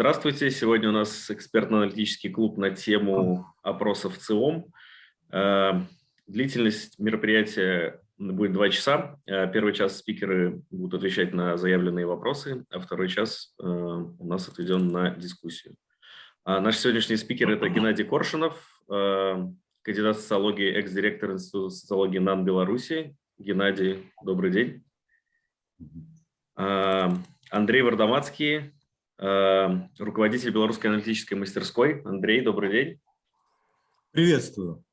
Здравствуйте. Сегодня у нас экспертно-аналитический клуб на тему опросов ЦИОМ. Э, длительность мероприятия будет два часа. Э, первый час спикеры будут отвечать на заявленные вопросы, а второй час э, у нас отведен на дискуссию. А наш сегодняшний спикер – это Геннадий Коршунов, кандидат социологии, экс-директор Института социологии НАН Беларуси. Геннадий, добрый день. Андрей Вардамацкий, руководитель Белорусской аналитической мастерской. Андрей, добрый день. Приветствую.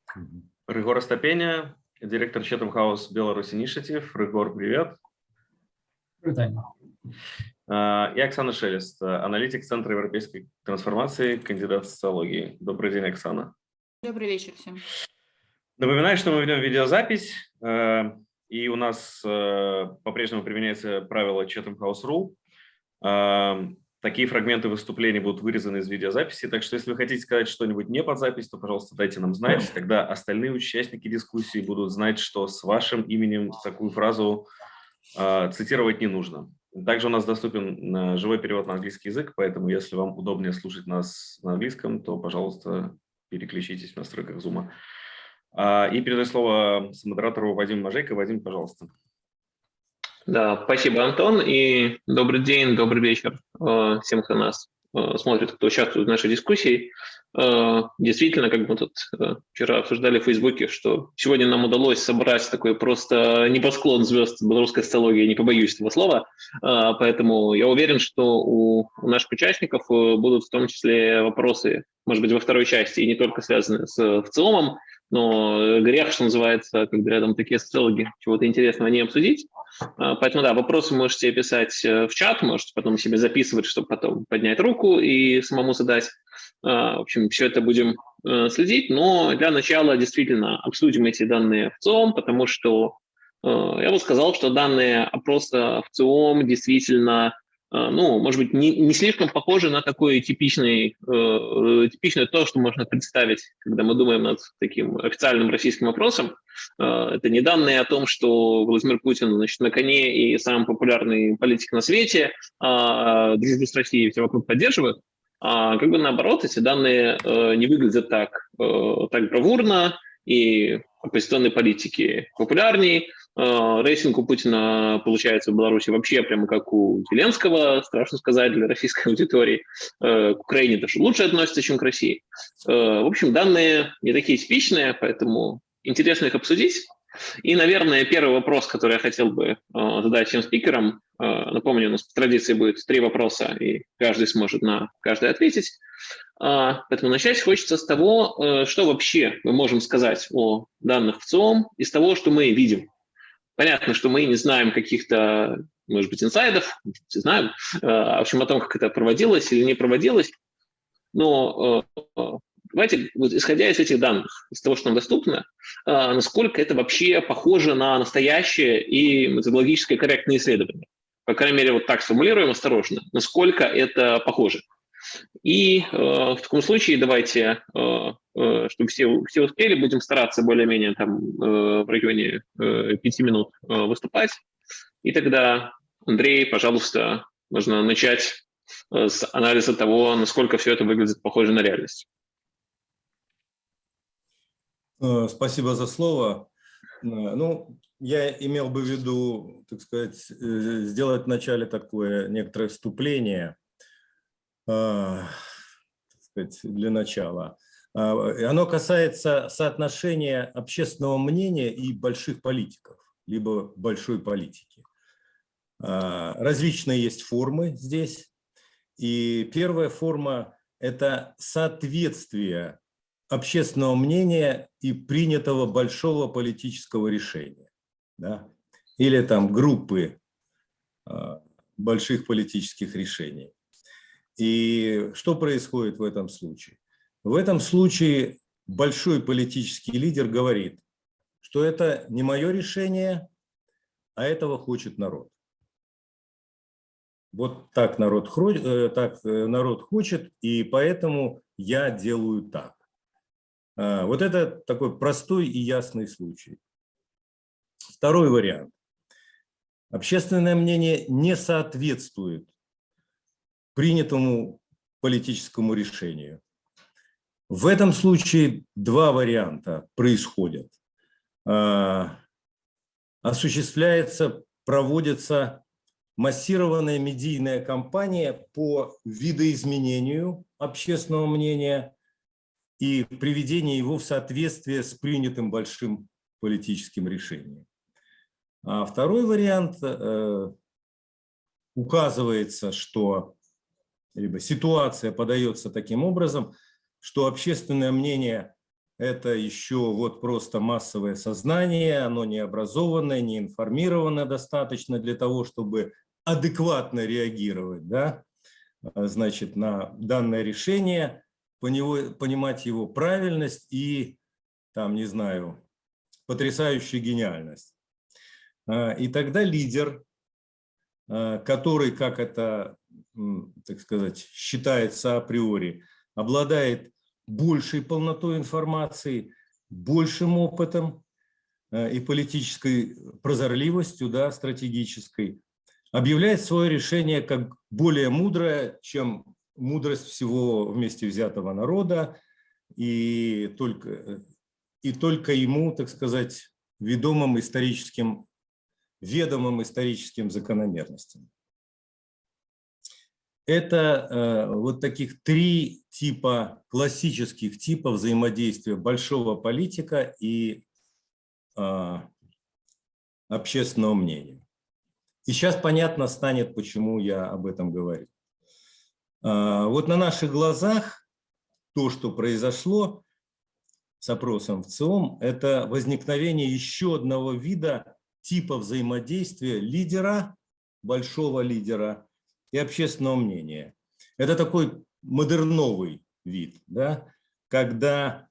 Рыгор Остапеня, директор Chatham House Беларусь Initiative. Рыгор, привет. Привет. Э, и Оксана Шелест, аналитик Центра европейской трансформации, кандидат социологии. Добрый день, Оксана. Добрый вечер всем. Напоминаю, что мы ведем видеозапись, э, и у нас э, по-прежнему применяется правило Chatham House Rule. Такие фрагменты выступлений будут вырезаны из видеозаписи, так что если вы хотите сказать что-нибудь не под запись, то, пожалуйста, дайте нам знать. Тогда остальные участники дискуссии будут знать, что с вашим именем такую фразу э, цитировать не нужно. Также у нас доступен э, живой перевод на английский язык, поэтому если вам удобнее слушать нас на английском, то, пожалуйста, переключитесь в настройках Zoom. Э, и передаю слово модератору Вадиму Мажейко. Вадим, пожалуйста. Да, спасибо, Антон, и добрый день, добрый вечер э, всем, кто нас э, смотрит, кто участвует в нашей дискуссии. Э, действительно, как мы тут вчера обсуждали в Фейсбуке, что сегодня нам удалось собрать такой просто небосклон звезд белорусской социологии, не побоюсь этого слова, поэтому я уверен, что у, наших участников будут в том числе вопросы, может быть, во второй части, и не только связанные с в целом, но грех, что называется, когда рядом такие социологи, чего-то интересного не обсудить. А, поэтому, да, вопросы можете писать э, в чат, можете потом себе записывать, чтобы потом поднять руку и самому задать. А, в общем, все это будем э, следить, но для начала действительно обсудим эти данные в ЦИОМ, потому что э, я бы сказал, что данные опроса в ЦИОМ действительно ну, может быть, не, не слишком похоже на такое типичный, э, типичное то, что можно представить, когда мы думаем над таким официальным российским вопросом. Э, это не данные о том, что Владимир Путин значит, на коне и самый популярный политик на свете, а дружбу с Россией все вокруг поддерживают. А как бы наоборот, эти данные э, не выглядят так, э, так бравурно, и оппозиционные политики популярнее, Э, рейтинг у Путина получается в Беларуси вообще прямо как у Зеленского, страшно сказать, для российской аудитории. Э, к Украине даже лучше относится, чем к России. Э, в общем, данные не такие типичные, поэтому интересно их обсудить. И, наверное, первый вопрос, который я хотел бы задать всем спикерам, напомню, у нас по традиции будет три вопроса, и каждый сможет на каждый ответить. Поэтому начать хочется с того, что вообще мы можем сказать о данных в ЦИОМ, из того, что мы видим Понятно, что мы не знаем каких-то, может быть, инсайдов, не знаем, э, в общем, о том, как это проводилось или не проводилось. Но э, давайте, вот, исходя из этих данных, из того, что нам доступно, э, насколько это вообще похоже на настоящее и методологически корректное исследование. По крайней мере, вот так сформулируем осторожно, насколько это похоже. И э, в таком случае давайте, э, э, чтобы все, все успели, будем стараться более-менее там э, в районе э, пяти минут э, выступать. И тогда, Андрей, пожалуйста, можно начать э, с анализа того, насколько все это выглядит похоже на реальность. Э, спасибо за слово. Э, ну, я имел бы в виду, так сказать, сделать вначале такое некоторое вступление сказать, для начала. А, оно касается соотношения общественного мнения и больших политиков, либо большой политики. А, различные есть формы здесь. И первая форма – это соответствие общественного мнения и принятого большого политического решения. Да? Или там группы а, больших политических решений. И что происходит в этом случае? В этом случае большой политический лидер говорит, что это не мое решение, а этого хочет народ. Вот так народ, э, так э, народ хочет, и поэтому я делаю так. А, вот это такой простой и ясный случай. Второй вариант. Общественное мнение не соответствует принятому политическому решению. В этом случае два варианта происходят. А, Осуществляется, проводится массированная медийная кампания по видоизменению общественного мнения и приведению его в соответствие с принятым большим политическим решением. А второй вариант э, указывается, что либо ситуация подается таким образом, что общественное мнение – это еще вот просто массовое сознание, оно не образованное, не информированное достаточно для того, чтобы адекватно реагировать да, значит, на данное решение, понимать его правильность и, там, не знаю, потрясающую гениальность. А, и тогда лидер, а, который, как это, так сказать, считается априори, обладает большей полнотой информации, большим опытом а, и политической прозорливостью, да, стратегической, объявляет свое решение как более мудрое, чем мудрость всего вместе взятого народа, и только, и только ему, так сказать, ведомым историческим, ведомым историческим закономерностям. Это э, вот таких три типа, классических типов взаимодействия большого политика и э, общественного мнения. И сейчас понятно станет, почему я об этом говорю. Э, вот на наших глазах то, что произошло с опросом в ЦИОМ, это возникновение еще одного вида типа взаимодействия лидера, большого лидера и общественного мнения. Это такой модерновый вид, да, когда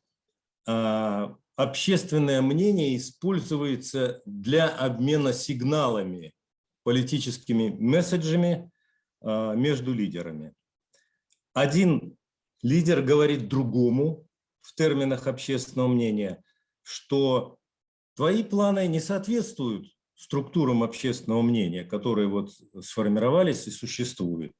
а, общественное мнение используется для обмена сигналами, политическими месседжами а, между лидерами. Один лидер говорит другому в терминах общественного мнения, что твои планы не соответствуют структурам общественного мнения, которые вот сформировались и существуют.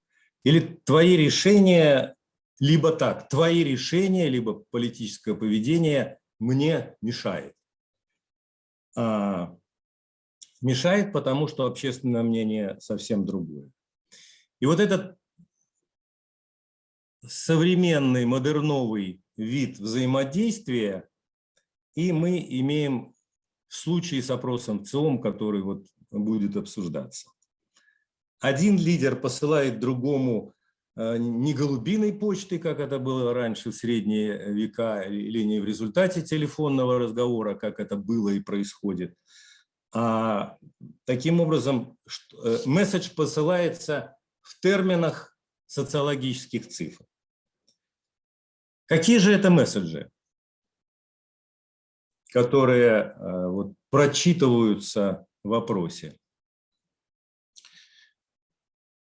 Или твои решения, либо так, твои решения, либо политическое поведение мне мешает. А, мешает, потому что общественное мнение совсем другое. И вот этот современный модерновый вид взаимодействия, и мы имеем в случае с опросом ЦИОМ, который вот будет обсуждаться. Один лидер посылает другому э, не голубиной почтой, как это было раньше в средние века, или не в результате телефонного разговора, как это было и происходит, а таким образом э, месседж посылается в терминах социологических цифр. Какие же это месседжи, которые э, вот, прочитываются в вопросе,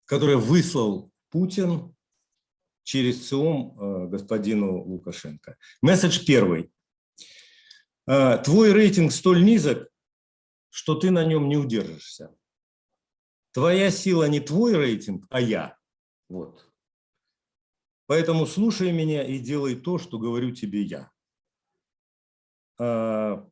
которые выслал Путин через ЦИОМ э, господину Лукашенко? Месседж первый. Э, Твой рейтинг столь низок, что ты на нем не удержишься. Твоя сила не твой рейтинг, а я. Вот. Поэтому слушай меня и делай то, что говорю тебе я. А,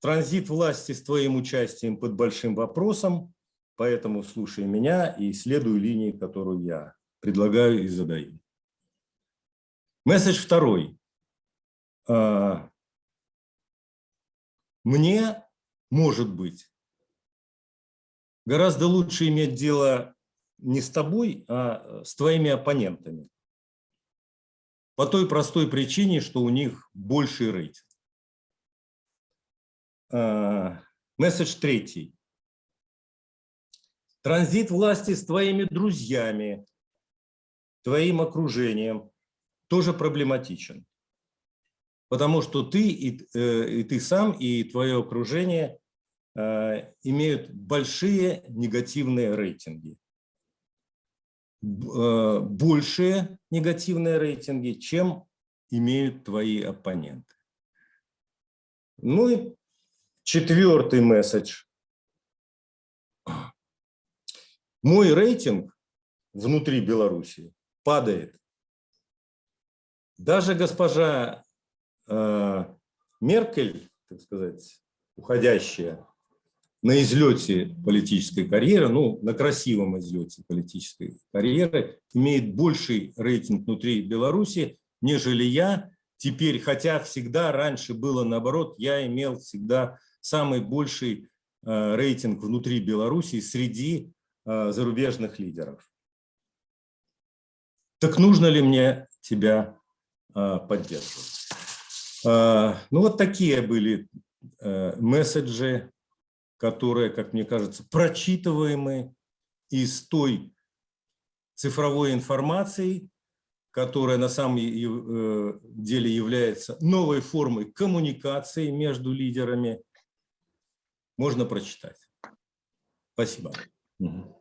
транзит власти с твоим участием под большим вопросом, поэтому слушай меня и следуй линии, которую я предлагаю и задаю. Месседж второй. А, мне, может быть, гораздо лучше иметь дело не с тобой, а с твоими оппонентами. По той простой причине, что у них больший рейтинг. А, месседж третий. Транзит власти с твоими друзьями, твоим окружением тоже проблематичен. Потому что ты и, э, и ты сам, и твое окружение э, имеют большие негативные рейтинги. Э, большие негативные рейтинги, чем имеют твои оппоненты. Ну и четвертый месседж. Мой рейтинг внутри Беларуси падает Даже госпожа э, Меркель, так сказать, уходящая на излете политической карьеры, ну, на красивом излете политической карьеры, имеет больший рейтинг внутри Беларуси, нежели я. Теперь, хотя всегда раньше было наоборот, я имел всегда самый больший э, рейтинг внутри Беларуси среди э, зарубежных лидеров. Так нужно ли мне тебя э, поддерживать? Ну, вот такие были месседжи, которые, как мне кажется, прочитываемы из той цифровой информации, которая на самом деле является новой формой коммуникации между лидерами, можно прочитать. Спасибо.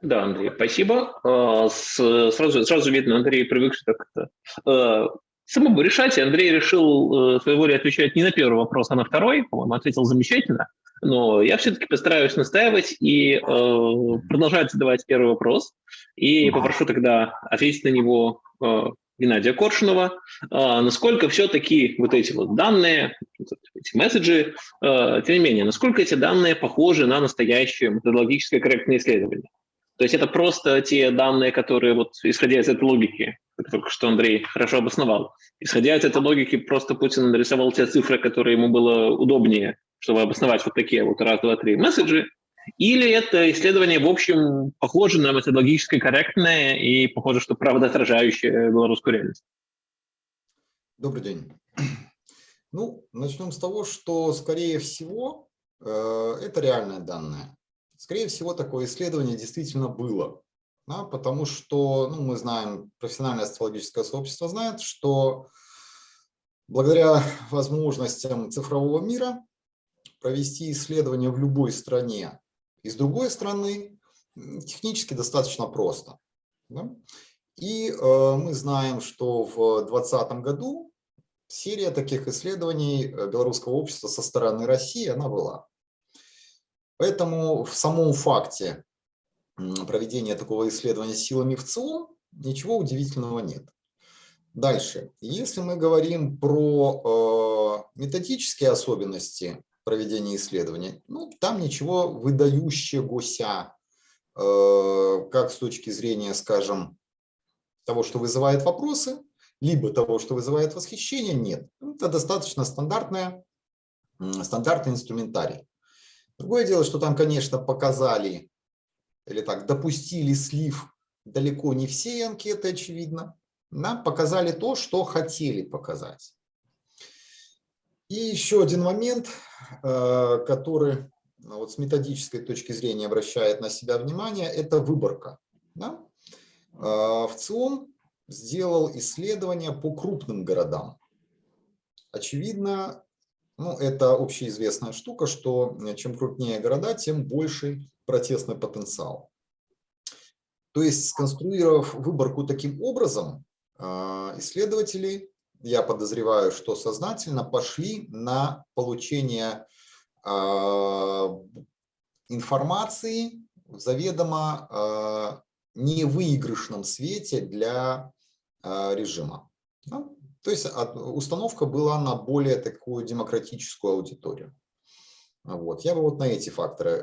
Да, Андрей, спасибо. А, сразу, сразу видно, Андрей привыкший как-то э, самому решать. И Андрей решил э, своей волей отвечать не на первый вопрос, а на второй. По-моему, ответил замечательно. Но я все-таки постараюсь настаивать и э, продолжать задавать первый вопрос. И попрошу тогда ответить на него э, Геннадия Коршунова, а, насколько все-таки вот эти вот данные, эти месседжи, а, тем не менее, насколько эти данные похожи на настоящее методологическое корректное исследование. То есть это просто те данные, которые, вот, исходя из этой логики, только что Андрей хорошо обосновал, исходя из этой логики, просто Путин нарисовал те цифры, которые ему было удобнее, чтобы обосновать вот такие вот раз, два, три месседжи, или это исследование, в общем, похоже на методологически корректное и похоже, что правда отражающее белорусскую реальность? Добрый день. Ну, начнем с того, что, скорее всего, э, это реальные данные. Скорее всего, такое исследование действительно было. Да, потому что ну, мы знаем, профессиональное астрологическое сообщество знает, что благодаря возможностям цифрового мира провести исследование в любой стране и с другой стороны, технически достаточно просто. Да? И э, мы знаем, что в 2020 году серия таких исследований э, белорусского общества со стороны России, она была. Поэтому в самом факте проведения такого исследования силами в ЦИОМ ничего удивительного нет. Дальше. Если мы говорим про э, методические особенности проведения исследования. Ну, там ничего выдающегося, э, как с точки зрения, скажем, того, что вызывает вопросы, либо того, что вызывает восхищение, нет. Это достаточно стандартная, стандартный инструментарий. Другое дело, что там, конечно, показали, или так, допустили слив далеко не все анкеты, очевидно. Нам показали то, что хотели показать. И еще один момент, э, который ну, вот с методической точки зрения обращает на себя внимание, это выборка. Да? Э, в ЦИОМ сделал исследование по крупным городам. Очевидно, ну, это общеизвестная штука, что чем крупнее города, тем больше протестный потенциал. То есть, сконструировав выборку таким образом, э, исследователи я подозреваю, что сознательно пошли на получение э, информации в заведомо э, невыигрышном свете для э, режима. То есть установка была на более такую демократическую аудиторию. Вот. Я бы вот на эти факторы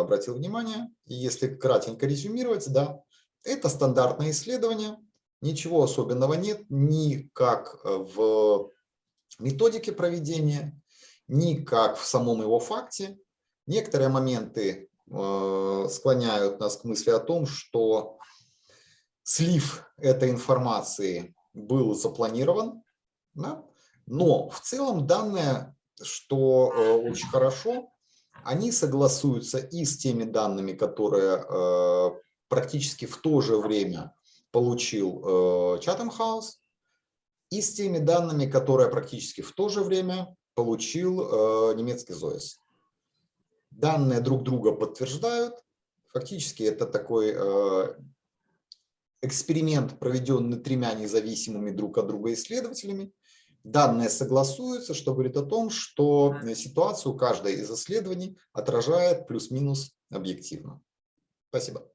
обратил внимание. И если кратенько резюмировать, да, это стандартное исследование, Ничего особенного нет ни как э, в методике проведения, ни как в самом его факте. Некоторые моменты э, склоняют нас к мысли о том, что слив этой информации был запланирован, да? но в целом данные, что э, очень хорошо, они согласуются и с теми данными, которые практически в то же время получил э, Chatham House и с теми данными, которые практически в то же время получил э, немецкий ЗОЭС. Данные друг друга подтверждают. Фактически это такой э, эксперимент, проведенный тремя независимыми друг от друга исследователями. Данные согласуются, что говорит о том, что ситуацию каждое из исследований отражает плюс-минус объективно. Спасибо.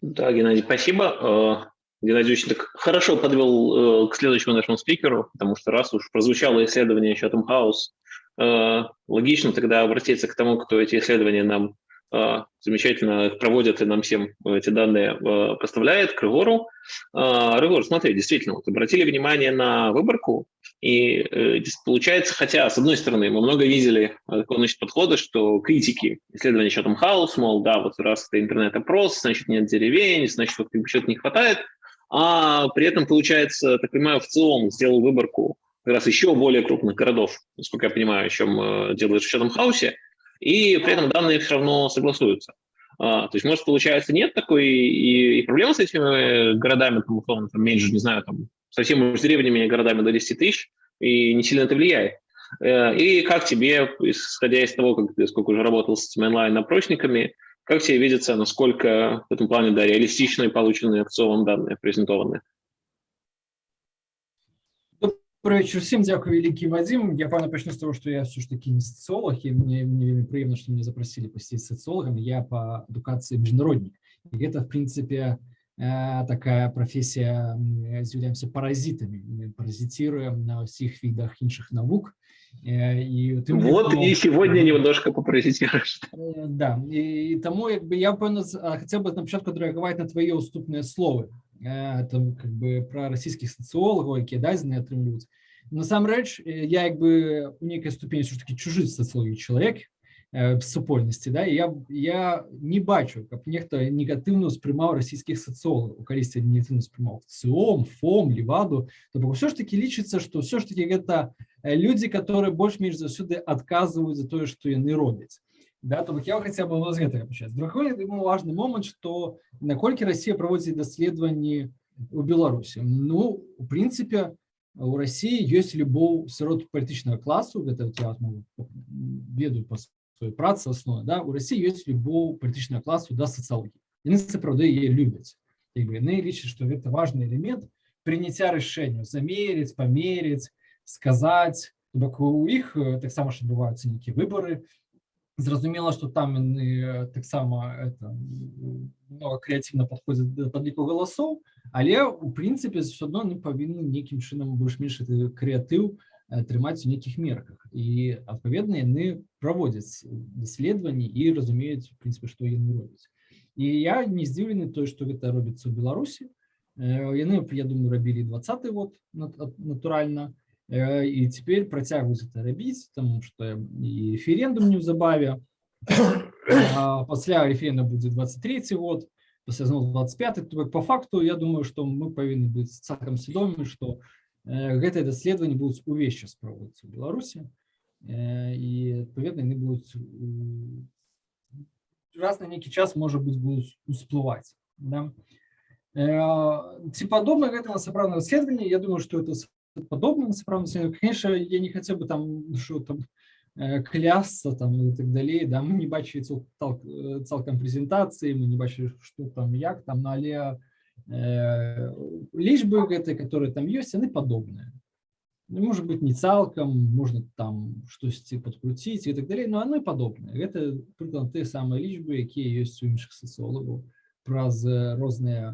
Да, Геннадий, спасибо. Геннадий очень так хорошо подвел э, к следующему нашему спикеру, потому что раз уж прозвучало исследование Chatham House, э, логично тогда обратиться к тому, кто эти исследования нам э, замечательно проводит и нам всем эти данные э, поставляет, к Рыгору. Э, Рыгор, смотри, действительно, вот обратили внимание на выборку, и э, получается, хотя, с одной стороны, мы много видели э, такого значит, подхода, что критики исследования Chatham House, мол, да, вот раз это интернет-опрос, значит, нет деревень, значит, вот чего-то не хватает, а при этом, получается, так понимаю, в целом сделал выборку как раз еще более крупных городов, насколько я понимаю, чем э, делает в Chatham House, и при этом данные все равно согласуются. А, то есть, может, получается, нет такой и, и проблемы с этими городами, там, условно, там, меньше, не знаю, там, совсем уж деревнями и городами до 10 тысяч, и не сильно это влияет. Э, и как тебе, исходя из того, как ты сколько уже работал с этими онлайн-опросниками, как тебе видится, насколько в этом плане да, реалистичные полученные в целом данные презентованы? Добрый вечер всем, дякую, великий Вадим. Я, певно, почну з того, що я все ж таки не соціолог, і мені, мені приємно, що мене запросили посетить социологом. Я по адукации международник. И это, в принципе, э, такая профессия, мы являемся паразитами, мы паразитируем на всех видах інших наук. Э, И тим вот тому- и сегодня немножко попаразитируешь. Е, Да, і тому якби я певно з- а, хотів би на початку відреагувати на твоє уступне слово. Е, Там якби про російських соціологів, які да, не отримують. Насамрэч, е, я якби у некой ступені все ж таки чужий соціології чоловік е, в супольності, да, і я, я не бачу, як нехто негативно сприймав російських соціологів, колись негативно сприймав ЦИОМ, ФОМ, Леваду, тобто все ж таки лічиться, що все ж таки это е, люди, которые больш-менш заўсёды адказваюць за тое, што яны робяць. Да, то бок я хаця бы з гэтага пачаць. Другой я думаю, важны момант, што наколькі Расія праводзіць даследаванні у Беларусі. Ну, у прынцыпе, у Расіі ёсць любоў сярод палітычнага класу, гэта вот я ну, ведаю па сваёй працы аснове, да, у Расіі ёсць любоў палітычнага класу да сацыялогіі. Яны сапраўды яе любяць. Як бы, яны лічаць, што гэта важны элемент прыняцця рашэнняў, замерыць, памерыць, сказаць. То бок у іх э, таксама ж адбываюцца нейкія выбары, Зразумела, што там яны э, таксама это, м, много крэатыўна падходзяць да падліку галасоў, але у прынцыпе все адно яны павінны нейкім чынам больш-менш гэты крэатыў э, трымаць у нейкіх мерках. І адпаведна яны праводзяць даследаванні і разумеюць в прынцыпе, што яны робяць. І я не здзіўлены той, што гэта робіцца ў Беларусі. Э, Яны, я думаю, рабілі 20 год нат- ат- натуральна. Э, і цяпер працягваюць это рабіць тому что і референдум неўзабаве а пасля референдум будзе 23 год пасля зноў 25 то бок, по факту я думаю что мы павінны быць цалкам свядомы что э, гэтыя даследаванні будуць увесь час праводзіцца ў Беларусі Э, і адпаведна яны будуць у- раз на нейкі час можа быць будуць усплываць да? Э, ці падобна гэта на сапраўднае даследаванне Я думаю что это подобно на сапраўднасці конечно я не хотел бы там что там э, клясться там и так далей да мы не бачили цал, цал- э, цалкам прэзентацыі мы не бачили что там як там на але э, лічбы гэтай которые там ёсць яны падобныя Ну, может быть не цалкам можна там штосьці подкруціць і так далей но оно падобнае гэта прыклад тыя самыя лічбы якія ёсць у іншых сацыолагаў праз э, розныя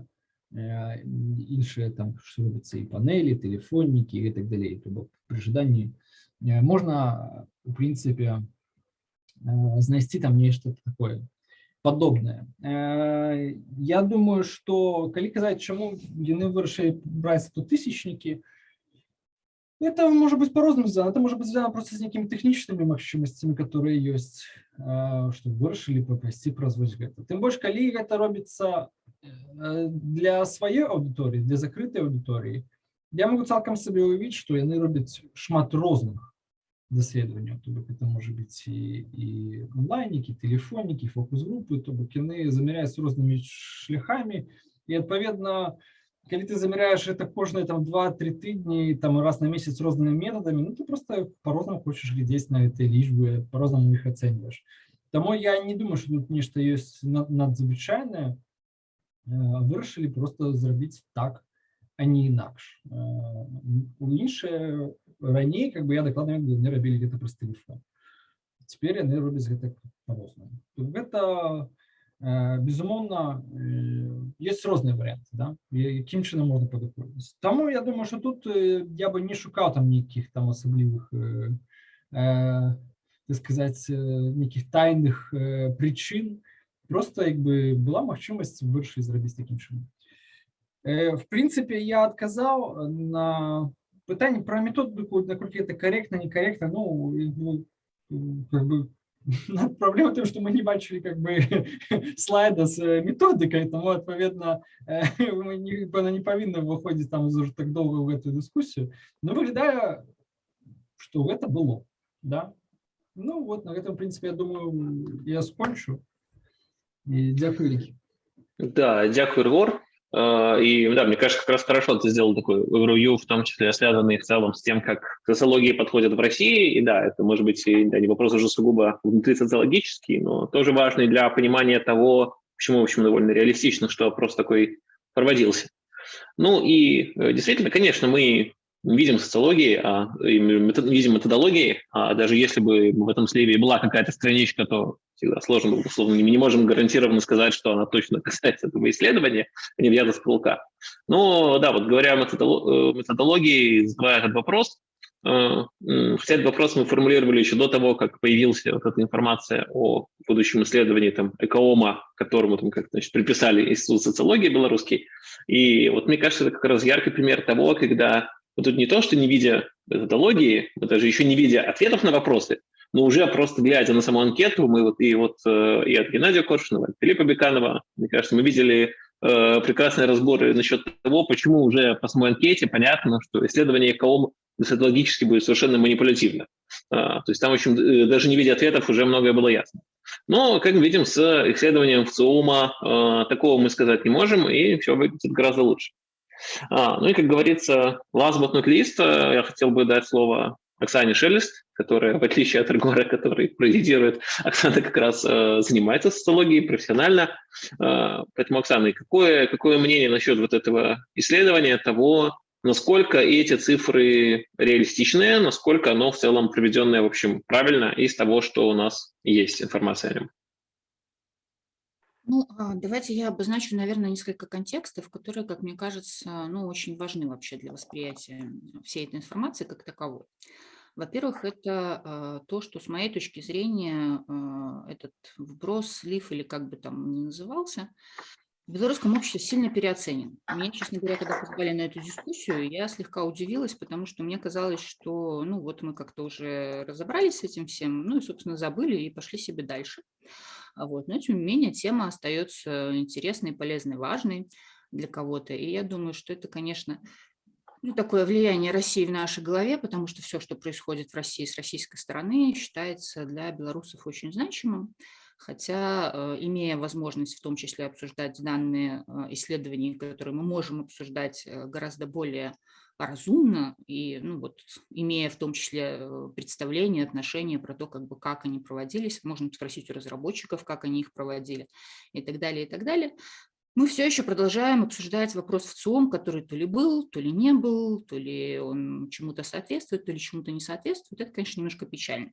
э, іншыя там што робіцца і панелі тэлефоннікі і так далей То бок пры жаданні э, можна у прынцыпе э, знайсці там нешта такое падобнае Э, Я думаю что калі казаць чаму яны вырашылі браць тут тысячнікі это может быть по-рознаму звязано это может быть звязано просто з нейкімі тэхнічнымі магчымасцямі которые ёсць э, што вырашылі папрасці праз вось гэта тым больш калі гэта робіцца э, для сваёй аўдыторыі для закрытай аўдыторыі я могу цалкам сабе ўявіць што яны робяць шмат розных даследаванняў то бок это можа быць і, і онлайнікі тэлефонікі фокус-групы то бок яны замяряюць рознымі шляхамі і адпаведна калі ты замяряеш это кожныя там два-тры тыдні там раз на месяц рознымі метадамі ну ты просто по-рознаму хочаш глядзець на гэтай лічбы по-рознаму іх ацэньваеш Таму я не думаю что тут нешта ёсць над- надзвычайнае Э, вырашылі просто зрабіць так а не інакш Э, у іншыя раней как бы я дакладна ведаю, яны рабілі гэта праз тэлефон цяпер яны робяць гэта по-рознаму То гэта Е, Безумовно, е, є різні варіанти, да? і- яким чином можна подоходитися. Тому я думаю, що тут е, я би не шукав там ніяких там особливих, е, е, так сказати, е, ніяких тайних е, причин. Просто якби була можливість вирішити зробити таким чином. Е, В принципі, я відказав на питання про методику, наскільки це коректно, некоректно. Ну, і, ну, как бы, проблема в том, что мы не бачили как бы слайда с э, методикой, тому, відповідно, е, ми не, вона не повинна виходити там уже так довго в эту дискусію. Но виглядає, що це було. Да? Ну, вот на этом, в принципе, я думаю, я скончу. І дякую, Лікі. Да, дякую, Рвор. Э, И да, мне кажется, как раз хорошо ты сделал такой overview, в том числе связанный в целом с тем, как к социологии подходят в России. И да, это может быть да, не вопрос уже сугубо внутри социологический, но тоже важный для понимания того, почему, в общем, довольно реалистично, что опрос такой проводился. Ну и э, действительно, конечно, мы видим социологии, а, видим методологии, а даже если бы в этом сливе была какая-то страничка, то всегда сложно, условно, мы не можем гарантированно сказать, что она точно касается этого исследования, а не взята с потолка. Но да, вот говоря о э, методологии, задавая этот вопрос, э, хотя этот вопрос мы формулировали еще до того, как появилась вот эта информация о будущем исследовании там, экоома, которому там, как, значит, приписали Институт социологии белорусский. И вот мне кажется, это как раз яркий пример того, когда вот тут не то, что не видя методологии, даже еще не видя ответов на вопросы, но уже просто глядя на саму анкету, мы вот и вот э, и от Геннадия Коршунова, и от Филиппа Беканова, мне кажется, мы видели э, прекрасные разборы насчет того, почему уже по самой анкете понятно, что исследование КОМ методологически будет совершенно манипулятивно. А, то есть там, в общем, э, даже не видя ответов, уже многое было ясно. Но, как мы видим, с исследованием ВЦИОМа э, такого мы сказать не можем, и все выглядит гораздо лучше. А, ну и, как говорится, last but not least, э, я хотел бы дать слово Оксане Шелест, которая, в отличие от Регора, который президирует, Оксана как раз э, занимается социологией профессионально. Э, поэтому, Оксана, какое, какое мнение насчет вот этого исследования, того, насколько эти цифры реалистичные, насколько оно в целом проведенное, в общем, правильно из того, что у нас есть информация о нем? Ну, а, давайте я обозначу, наверное, несколько контекстов, которые, как мне кажется, ну, очень важны вообще для восприятия всей этой информации как таковой. Во-первых, это а, то, что с моей точки зрения а, этот вброс, слив или как бы там ни назывался, в белорусском обществе сильно переоценен. Меня, честно говоря, когда позвали на эту дискуссию, я слегка удивилась, потому что мне казалось, что ну вот мы как-то уже разобрались с этим всем, ну и, собственно, забыли и пошли себе дальше. А Вот. Но, тем не менее, тема остается интересной, полезной, важной для кого-то. И я думаю, что это, конечно, ну, такое влияние России в нашей голове, потому что все, что происходит в России с российской стороны, считается для белорусов очень значимым. Хотя, э, имея возможность в том числе обсуждать данные э, исследований, которые мы можем обсуждать э, гораздо более разумно и, ну вот, имея в том числе э, представление, отношение про то, как бы, как они проводились, можно спросить у разработчиков, как они их проводили и так далее, и так далее. Мы все еще продолжаем обсуждать вопрос в ЦИОМ, который то ли был, то ли не был, то ли он чему-то соответствует, то ли чему-то не соответствует. Это, конечно, немножко печально.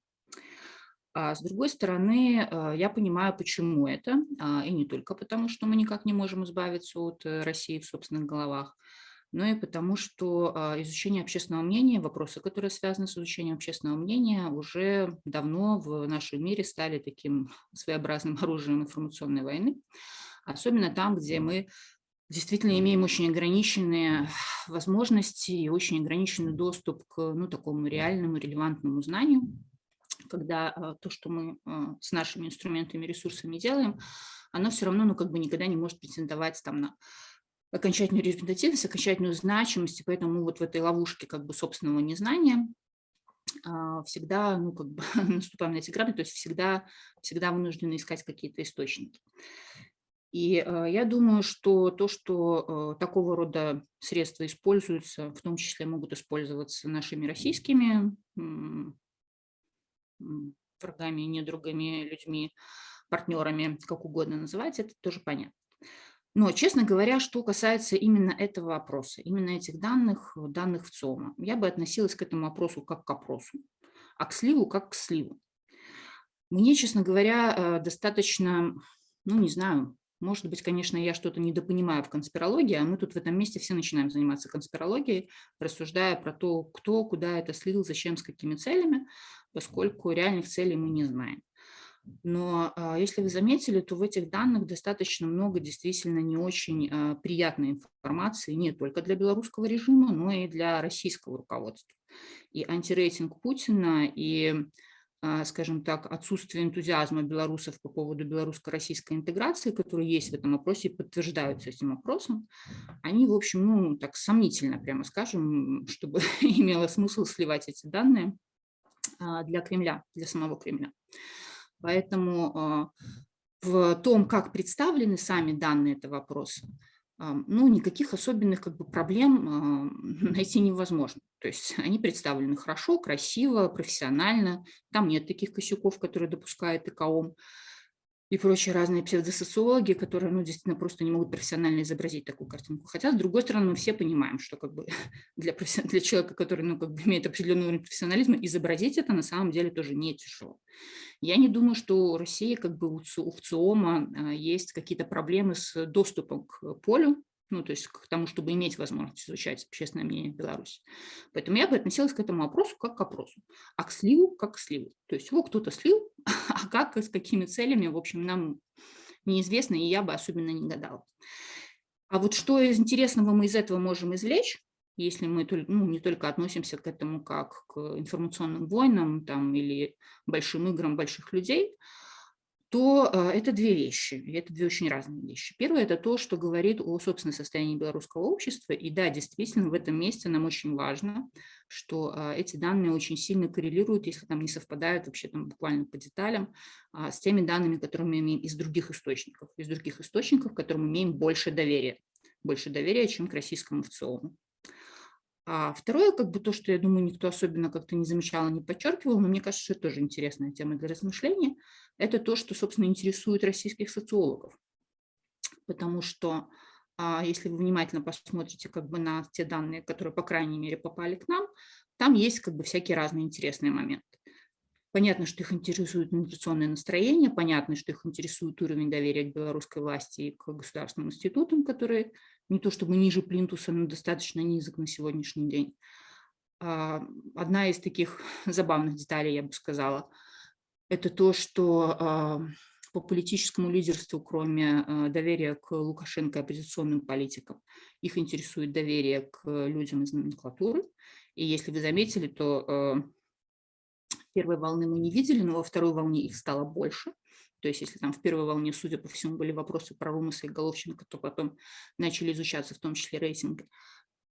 А с другой стороны, э, я понимаю, почему это, а, и не только потому, что мы никак не можем избавиться от э, России в собственных головах, но и потому, что а, изучение общественного мнения, вопросы, которые связаны с изучением общественного мнения, уже давно в нашем мире стали таким своеобразным оружием информационной войны, особенно там, где мы действительно имеем очень ограниченные возможности и очень ограниченный доступ к ну, такому реальному, релевантному знанию, когда а, то, что мы а, с нашими инструментами, ресурсами делаем, оно все равно ну, как бы никогда не может претендовать там, на окончательную репрезентативность, окончательную значимость, и поэтому вот в этой ловушке как бы собственного незнания а, всегда, ну, как бы наступаем на эти грабли, то есть всегда, всегда вынуждены искать какие-то источники. И э, я думаю, что то, что э, такого рода средства используются, в том числе могут использоваться нашими российскими врагами, недругами, людьми, партнерами, как угодно называть, это тоже понятно. Но, честно говоря, что касается именно этого вопроса, именно этих данных, данных в ЦОМа, я бы относилась к этому вопросу как к опросу, а к сливу как к сливу. Мне, честно говоря, э, достаточно ну, не знаю, может быть, конечно, я что-то недопонимаю в конспирологии, а мы тут в этом месте все начинаем заниматься конспирологией, рассуждая про то, кто куда это слил, зачем, с какими целями, поскольку реальных целей мы не знаем. Но а, если вы заметили, то в этих данных достаточно много действительно не очень а, приятной информации не только для белорусского режима, но и для российского руководства. И антирейтинг Путина, и, а, скажем так, отсутствие энтузиазма белорусов по поводу белорусско-российской интеграции, которые есть в этом опросе и подтверждаются этим опросом, они, в общем, ну, так сомнительно, прямо скажем, чтобы имело смысл сливать эти данные для Кремля, для самого Кремля. Поэтому а, в том, как представлены сами данные этого вопроса, ну, никаких особенных как бы, проблем а, найти невозможно. То есть они представлены хорошо, красиво, профессионально. Там нет таких косяков, которые допускает ИКОМ и прочие разные псевдосоциологи, которые ну, действительно просто не могут профессионально изобразить такую картинку. Хотя, с другой стороны, мы все понимаем, что как бы для, для человека, который ну, как бы имеет определенный уровень профессионализма, изобразить это на самом деле тоже не тяжело. Я не думаю, что у России, как бы у ЦИОМа, а, есть какие-то проблемы с доступом к полю, ну, то есть к тому, чтобы иметь возможность изучать общественное мнение в Беларуси. Поэтому я бы относилась к этому вопросу как к опросу, а к сливу как к сливу. То есть его кто-то слил, а как, с какими целями, в общем, нам неизвестно, и я бы особенно не гадала. А вот что из интересного мы из этого можем извлечь, если мы ну, не только относимся к этому как к информационным войнам там, или большим играм больших людей, то э, это две вещи, и это две очень разные вещи. Первое – это то, что говорит о собственном состоянии белорусского общества, и да, действительно, в этом месте нам очень важно, что э, эти данные очень сильно коррелируют, если там не совпадают вообще там буквально по деталям, а, с теми данными, которые мы имеем из других источников, из других источников, которым мы имеем больше доверия, больше доверия, чем к российскому ВЦИОМу. А второе, как бы то, что, я думаю, никто особенно как-то не замечал, не подчеркивал, но мне кажется, что это тоже интересная тема для размышления, это то, что, собственно, интересует российских социологов. Потому что а, если вы внимательно посмотрите как бы на те данные, которые, по крайней мере, попали к нам, там есть как бы всякие разные интересные моменты. Понятно, что их интересует инфляционное настроение, понятно, что их интересует уровень доверия к белорусской власти и к государственным институтам, которые не то чтобы ниже плинтуса, но достаточно низок на сегодняшний день. А, одна из таких забавных деталей, я бы сказала, это то, что а, по политическому лидерству, кроме а, доверия к Лукашенко и оппозиционным политикам, их интересует доверие к людям из номенклатуры. И если вы заметили, то Первой волны мы не видели, но во второй волне их стало больше. То есть если там в первой волне, судя по всему, были вопросы про Румаса и Головченко, то потом начали изучаться в том числе рейтинги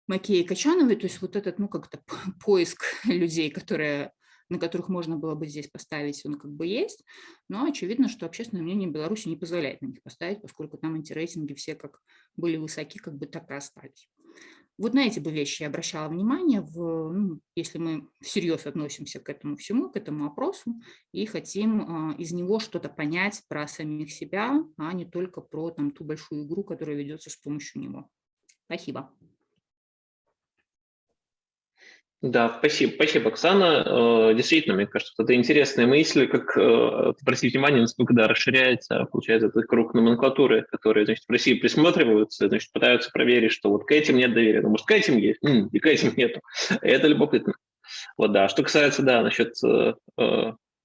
Макея и Качановой. То есть вот этот, ну, как-то поиск людей, которые на которых можно было бы здесь поставить, он как бы есть, но очевидно, что общественное мнение Беларуси не позволяет на них поставить, поскольку там антирейтинги все как были высоки, как бы так и остались. Вот на эти бы вещи я обращала внимание, в, ну, если мы всерьез относимся к этому всему, к этому опросу, и хотим а, из него что-то понять про самих себя, а не только про там, ту большую игру, которая ведется с помощью него. Спасибо. Да, спасибо, спасибо, Оксана. Э, действительно, мне кажется, это интересная мысль, как э, обратить внимание, насколько да, расширяется, получается, этот круг номенклатуры, которые, значит, в России присматриваются, значит, пытаются проверить, что вот к этим нет доверия, ну, может, к этим есть, и к этим нету. Это любопытно. Вот, да. Что касается, да, насчет э,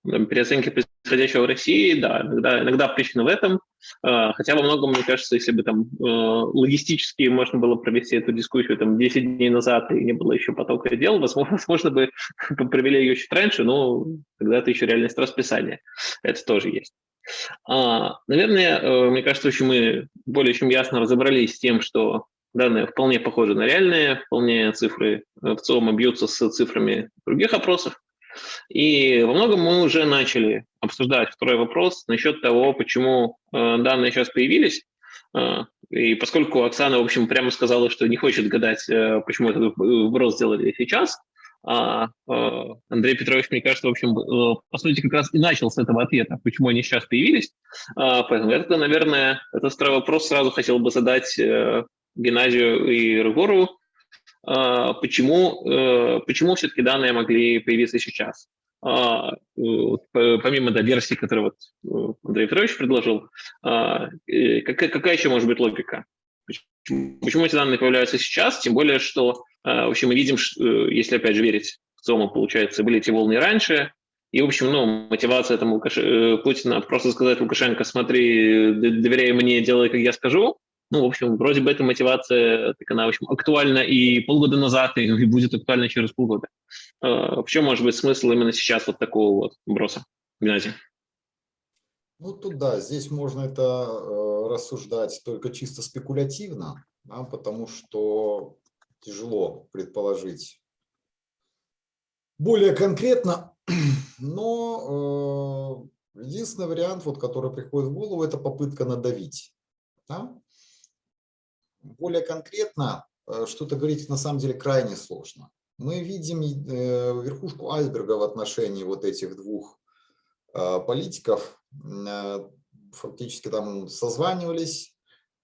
переоценки происходящего в России, да, иногда, иногда причина в этом, а, хотя во многом, мне кажется, если бы там э, логистически можно было провести эту дискуссию там 10 дней назад и не было еще потока дел, возможно, возможно бы провели ее чуть раньше, но тогда это еще реальность расписания, это тоже есть. А, наверное, э, мне кажется, очень мы более чем ясно разобрались с тем, что данные вполне похожи на реальные, вполне цифры в целом бьются с цифрами других опросов, и во многом мы уже начали обсуждать второй вопрос насчет того, почему э, данные сейчас появились. Э, и поскольку Оксана, в общем, прямо сказала, что не хочет гадать, э, почему этот вопрос сделали сейчас, а Андрей Петрович, мне кажется, в общем, по сути, как раз и начал с этого ответа, почему они сейчас появились. Поэтому я тогда, наверное, этот второй вопрос сразу хотел бы задать Геннадию и Рыгорову. А, почему, э, почему все-таки данные могли появиться сейчас. а, помимо да, версии, которую вот Андрей Петрович предложил, а, какая, какая еще может быть логика? Почему эти данные появляются сейчас? Тем более, что в общем, мы видим, что, если опять же верить в ЦОМа, получается, были эти волны раньше, и, в общем, ну, мотивация там Лукаш... Э, Путина просто сказать Лукашенко, смотри, доверяй мне, делай, как я скажу, ну, в общем, вроде бы эта мотивация, так она, в общем, актуальна и полгода назад, и будет актуальна через полгода. А, в чем может быть смысл именно сейчас вот такого вот броса? Геннадий. Ну, тут да, здесь можно это э, рассуждать только чисто спекулятивно, да, потому что тяжело предположить более конкретно, но э, единственный вариант, вот, который приходит в голову, это попытка надавить. Да? Более конкретно э, что-то говорить на самом деле крайне сложно. Мы видим э, верхушку айсберга в отношении вот этих двух э, политиков. Фактически там созванивались,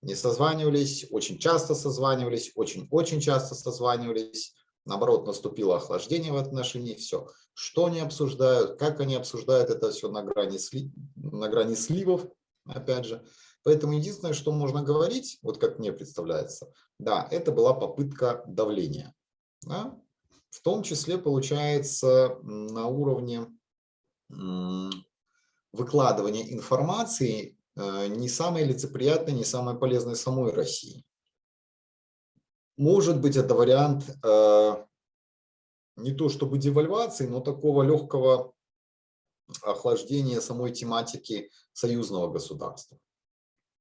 не созванивались, очень часто созванивались, очень-очень часто созванивались. Наоборот, наступило охлаждение в отношении, все. Что они обсуждают, как они обсуждают, это все на грани, сли, на грани сливов, опять же. Поэтому единственное, что можно говорить, вот как мне представляется, да, это была попытка давления. Да? В том числе, получается, на уровне выкладывания информации э, не самой лицеприятной, не самой полезной самой России. Может быть, это вариант э, не то чтобы девальвации, но такого легкого охлаждения самой тематики союзного государства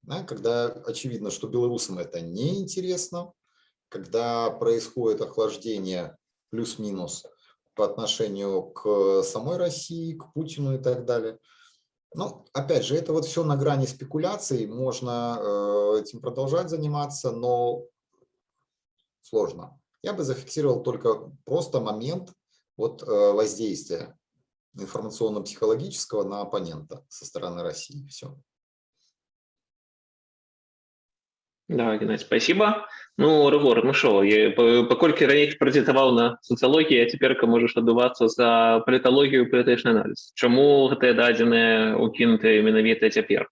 да, когда очевидно, что белорусам это неинтересно, когда происходит охлаждение плюс-минус по отношению к самой России, к Путину и так далее. Ну, опять же, это вот все на грани спекуляций, можно э, этим продолжать заниматься, но сложно. Я бы зафиксировал только просто момент вот, э, воздействия информационно-психологического на оппонента со стороны России. Все. Да, Геннадий, спасибо. Ну, Рыгор, ну що, поколькі раней прэзентаваў на сацыялогіі, а цяперка можаш адбывацца за паліталогію і палітычны аналіз. Чаму гэтыя дадзеныя укінутыя менавіта цяпер?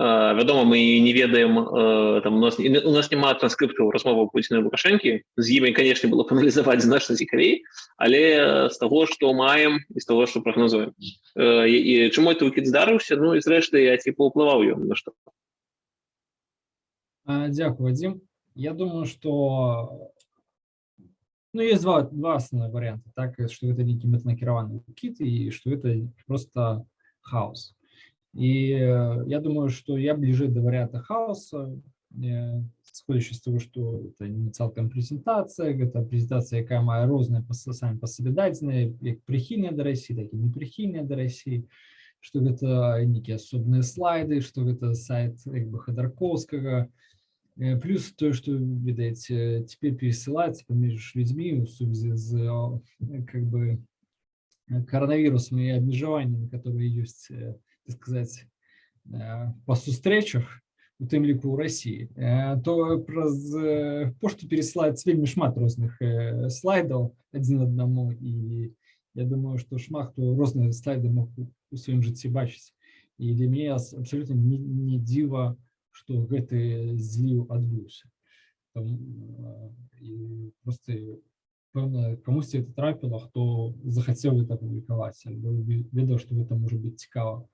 Uh, вядома, мы не ведаем, uh, там, у нас, у нас няма транскрыптаў размоваў Пуціна і Лукашэнкі. З імі, канешне, было паналізаваць значна цікавей, але з таго, што маем і з таго, што прагнозуем. Uh, і, і чаму это ўкід здарыўся? Ну і зрэшты, я ці паўплываў ён на што? Дякую, Вадим. Я думаю, что ну, есть два, два основных варианта. Так, что это некий метанакированный кит и что это просто хаос. И э, я думаю, что я ближе до варианта хаоса, э, сходячи з того, что это не цалкам презентация, это презентация, якая мае розная самі па сабе дадзеныя, як прыхільныя да России, так і непрыхільныя да России, что это некие асобныя слайды, что это сайт як бы Ходорковскага, Э, плюс то, что, видать, э, теперь пересылается поміж людьми в сувязі з э, как бы, коронавирусом и обмежеваниями, которые есть, так сказать, по сустречах, у тым ліку ў России, то праз пошту пересылаецца вельмі шмат розных слайдаў адзін аднаму і я думаю, што шмат хто розныя слайды мог у сваім жыцці бачыць. І для мяне абсолютно не, не дзіва, што гэты зліў адбыўся і просто пэўна камусьці это трапіла хто захацеў это публікаваць альбо ведаў што гэта можа быць цікава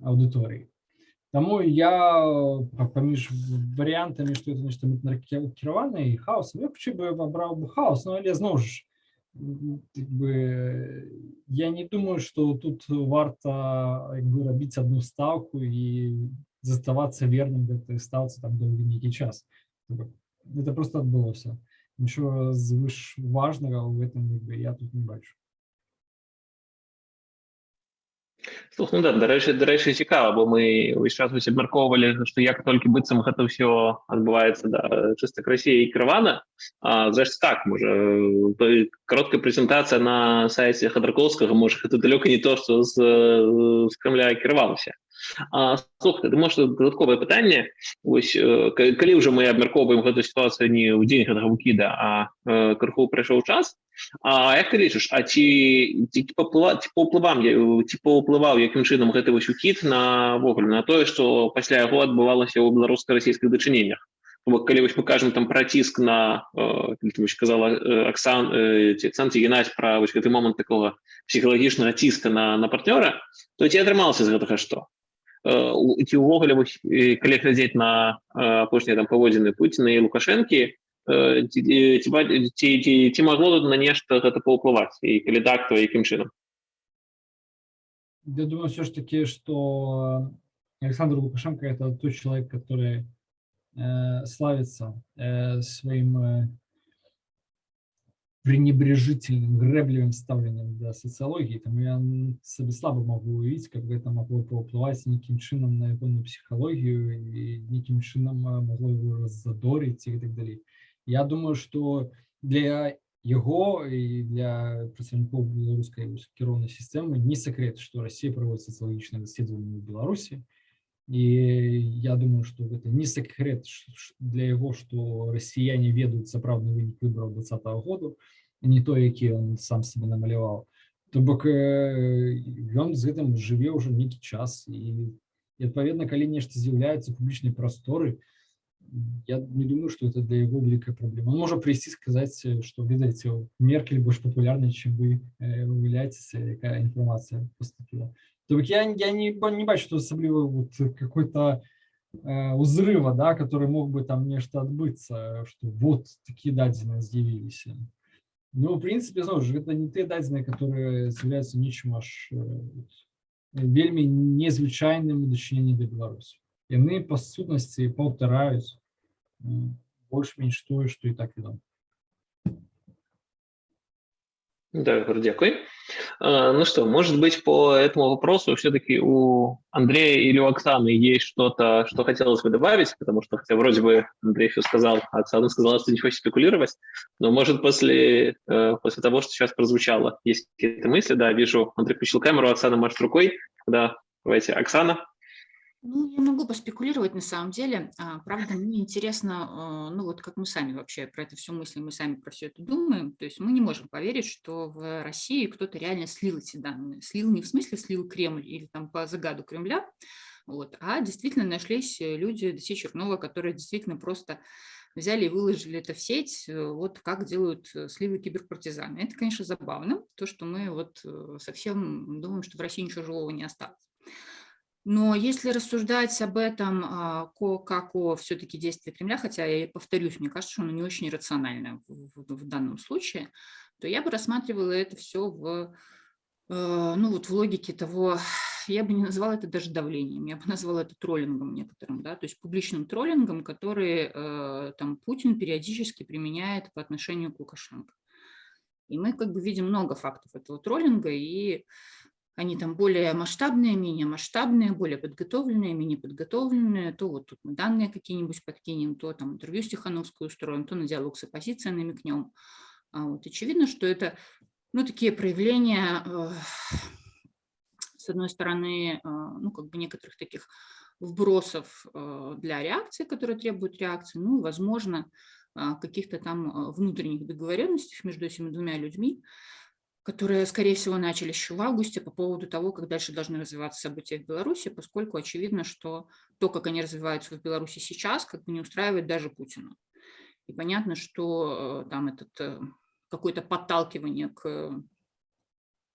аўдыторыі Таму я паміж варыянтамі што это нешта кіравана і хаос я хутчэй бы абраў бы хаос но але зноў ж бы я не думаю что тут варта як бы рабіць одну ставку і заставаться верным гэтай стаўцы там доўгі нейкі час это просто адбылося нічого звыш важнага ў гэтым бы я тут не бачу Слух, ну да, дарэчы дарэчы цікава бо мы ўвесь час вось абмяркоўвалі што як толькі быццам гэта ўсё адбываецца да чыста Расіі і крывана зрэшты так можа кароткая прэзентацыя на сайце хадарковскага можа гэта далёка не то што з, з крамля кіравалася А, слухайте, може додаткове питання. Ось е, к- коли вже ми обмірковуємо цю ситуацію не у день гэтага выкіда, а е, крыху прайшоў час. А як ти лічиш, а ці, ці, ці, паўплыва, ці паўплывам, я- ці паўплываў якім чынам гэты вось укід на вогуле на тое, што пасля яго адбывалася ў беларуска-расійскіх дачыненнях? Бо калі вось мы кажам там пра ціск на э, калі ты вось казала э, Аксан э, ці Аксан ці Геннадзь пра вось гэты момант такого псіхалагічнага ціска на, на партнёра, то ці атрымалася з гэтага што? Э, у- ці ўвогуле вось, э, калі глядзець на э, апошнія там паводзіны Пуціна і Лукашэнкі, э, ці, ці, ці, ба- ці, ці, ці магло тут на нешта гэта паўплываць і калі так, то якім чынам? Я думаю все ж таки, что Александр Лукашенко это тот человек, который э, славится э, своим э, пренебрежительным, гребливым ставлением для социологии. Там я себе слабо могу увидеть, как бы это могло повпливать неким чином на его психологию и неким чином э, могло его раззадорить и так далее. Я думаю, что для его и для представников белорусской кіровной системы не секрет, что Россия проводит социологическое исследование в Беларуси. И я думаю, что это не секрет ш- ш- для его, что россияне ведают сапраўдны вынік выборов 2020 года, а не то, які он сам себе намаляваў. То бок э, ён з гэтым жыве ўжо нейкі час і, і адпаведна, калі нешта з'яўляецца у публічнай прасторы, я не думаю, что это для его великая проблема. Он может прийти и сказать, э, что, видите, Меркель больше популярна, чем вы э, выявляетесь, э, какая информация поступила. То есть я, я не, ба- не бачу, что особливо вот какой-то э, узрыва, да, который мог бы там нечто отбыться, что вот такие дадзены з'явились. Ну, в принципе, знову ж, это не те дадзены, которые являются нечым аж э, вот, вельмі незвычайным у дачыненні да Беларусі. Яны па сутнасці паўтараюць м, больш-менш тое, што і так вядома. Да, Егор, дякую. А, Ну что, может быть, по этому вопросу все-таки у Андрея или у Оксаны есть что-то, что хотелось бы добавить, потому что, хотя вроде бы Андрей все сказал, а Оксана сказала, что не хочет спекулировать, но может после, э, после того, что сейчас прозвучало, есть какие-то мысли, да, вижу, Андрей включил камеру, Оксана машет рукой, да, давайте, Оксана. Ну, я могу поспекулировать на самом деле. А, Правда, мне интересно, а, ну вот как мы сами вообще про это все мыслим, мы сами про все это думаем. То есть мы не можем поверить, что в России кто-то реально слил эти данные. Слил не в смысле слил Кремль или там по загаду Кремля, вот, а действительно нашлись э, люди Досей Чернова, которые действительно просто взяли и выложили это в сеть, э, вот как делают э, сливы киберпартизаны. Это, конечно, забавно, то, что мы вот э, совсем думаем, что в России ничего живого не осталось. Но если рассуждать об этом а, как о все-таки действии Кремля, хотя я повторюсь, мне кажется, что оно не очень рационально в данном случае, то я бы рассматривала это все в, э, ну вот в логике того, я бы не назвала это даже давлением, я бы назвала это троллингом некоторым, да, то есть публичным троллингом, который э, там Путин периодически применяет по отношению к Лукашенко. И мы как бы видим много фактов этого троллинга, и они там более масштабные, менее масштабные, более подготовленные, менее подготовленные, то вот тут мы данные какие-нибудь подкинем, то там интервью с Тихановской устроим, то на диалог с оппозицией намекнем. А вот очевидно, что это ну, такие проявления, э, с одной стороны, э, ну, как бы некоторых таких вбросов э, для реакции, которые требуют реакции, ну, возможно, а, каких-то там а, внутренних договоренностей между этими двумя людьми, которые, скорее всего, начали еще в августе по поводу того, как дальше должны развиваться события в Беларуси, поскольку очевидно, что то, как они развиваются в Беларуси сейчас, как бы не устраивает даже Путина. И понятно, что э, там этот э, какое-то подталкивание к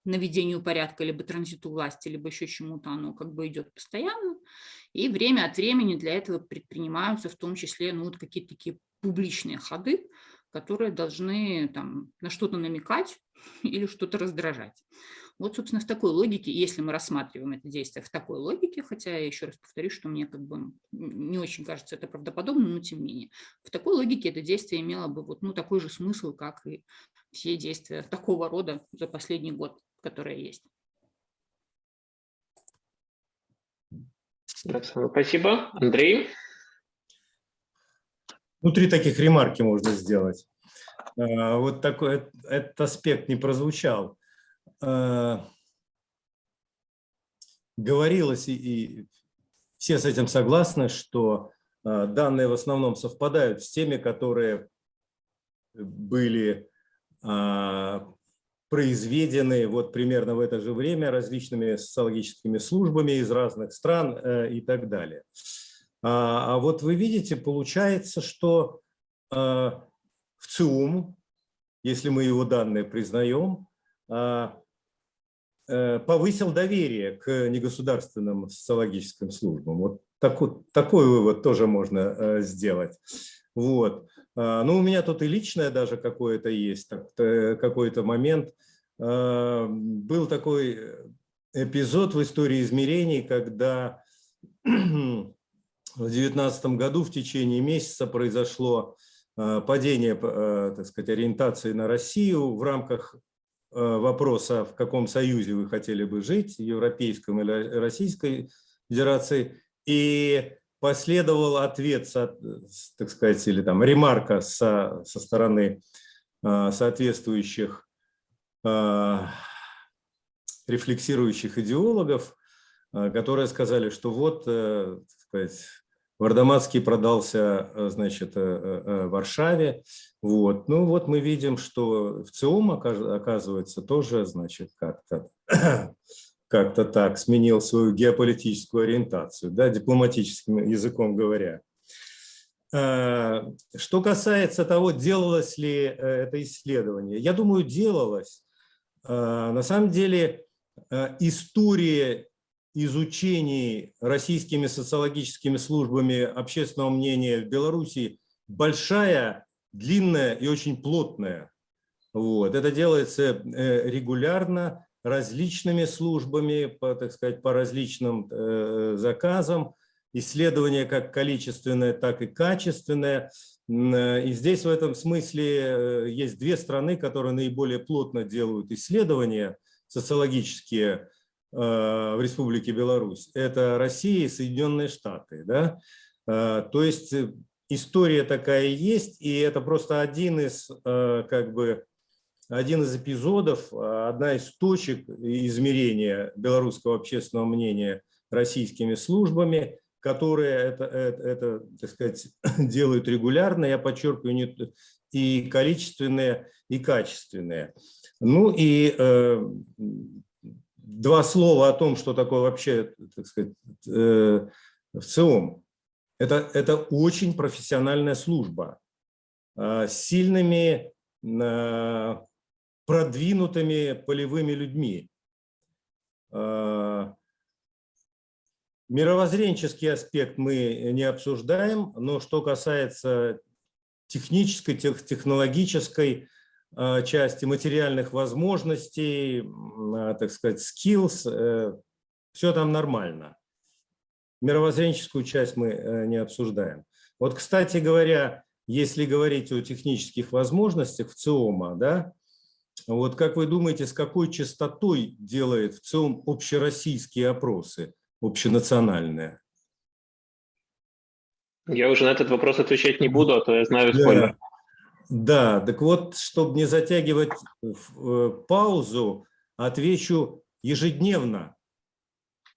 наведению порядка, либо транзиту власти, либо еще чему-то, оно как бы идет постоянно. И время от времени для этого предпринимаются в том числе ну, вот какие-то такие публичные ходы, которые должны там, на что-то намекать или что-то раздражать. Вот, собственно, в такой логике, если мы рассматриваем это действие в такой логике, хотя я еще раз повторюсь, что мне как бы не очень кажется это правдоподобно, но тем не менее, в такой логике это действие имело бы вот, ну, такой же смысл, как и все действия такого рода за последний год, которые есть. Спасибо. Андрей? Ну, три таких ремарки можно сделать. Э, Вот такой эт- этот аспект не прозвучал. Э, говорилось, и, и все с этим согласны, что э, данные в основном совпадают с теми, которые были а, произведены вот примерно в это же время различными социологическими службами из разных стран э, и так далее. А, а вот вы видите, получается, что э, в ЦИУМ, если мы его данные признаем, а, э, повысил доверие к негосударственным социологическим службам. Вот такой, такой вывод тоже можно сделать. Вот. Ну, у меня тут и личное даже какое-то есть, какой-то момент. Был такой эпизод в истории измерений, когда в 2019 году в течение месяца произошло э, падение, э, так сказать, ориентации на Россию в рамках э, вопроса, в каком союзе вы хотели бы жить, европейском или Российской Федерации, и последовал ответ, так сказать, или там ремарка со, со стороны соответствующих рефлексирующих идеологов, которые сказали, что вот, так сказать, Вардаматский продался, э, значит, э, э, Варшаве. Вот. Ну вот мы видим, что в ЦИОМ, оказывается, тоже, значит, как-то как так сменил свою геополитическую ориентацию, да, дипломатическим языком говоря. Что касается того, делалось ли это исследование, я думаю, делалось. На самом деле история изучении российскими социологическими службами общественного мнения в Беларуси большая, длинная и очень плотная. Вот. Это делается э, регулярно различными службами, по, так сказать, по различным э, заказам. Исследования как количественное, так и качественное. И здесь в этом смысле э, есть две страны, которые наиболее плотно делают исследования социологические Э, в Республике Беларусь, это Россия и Соединенные Штаты. Да? Э, то есть э, история такая есть, и это просто один из, как бы, один из эпизодов, одна из точек измерения белорусского общественного мнения российскими службами, которые это, это, это так сказать, делают регулярно, я подчеркиваю, и количественные, и качественные. Ну и два слова о том, что такое вообще, так сказать, э, в ЦИОМ. Это, это очень профессиональная служба э, с сильными, э, продвинутыми полевыми людьми. Мировоззренческий аспект мы не обсуждаем, но что касается технической, технологической Э, части материальных возможностей, э, так сказать, skills, э, все там нормально. Мировоззренческую часть мы не обсуждаем. Вот, кстати говоря, если говорить о технических возможностях в ЦИОМа, да, вот как вы думаете, с какой частотой делает в ЦИОМ общероссийские опросы, общенациональные? Я уже на этот вопрос отвечать не буду, а то я знаю спойлер. Да. Так вот, чтобы не затягивать э, паузу, отвечу ежедневно.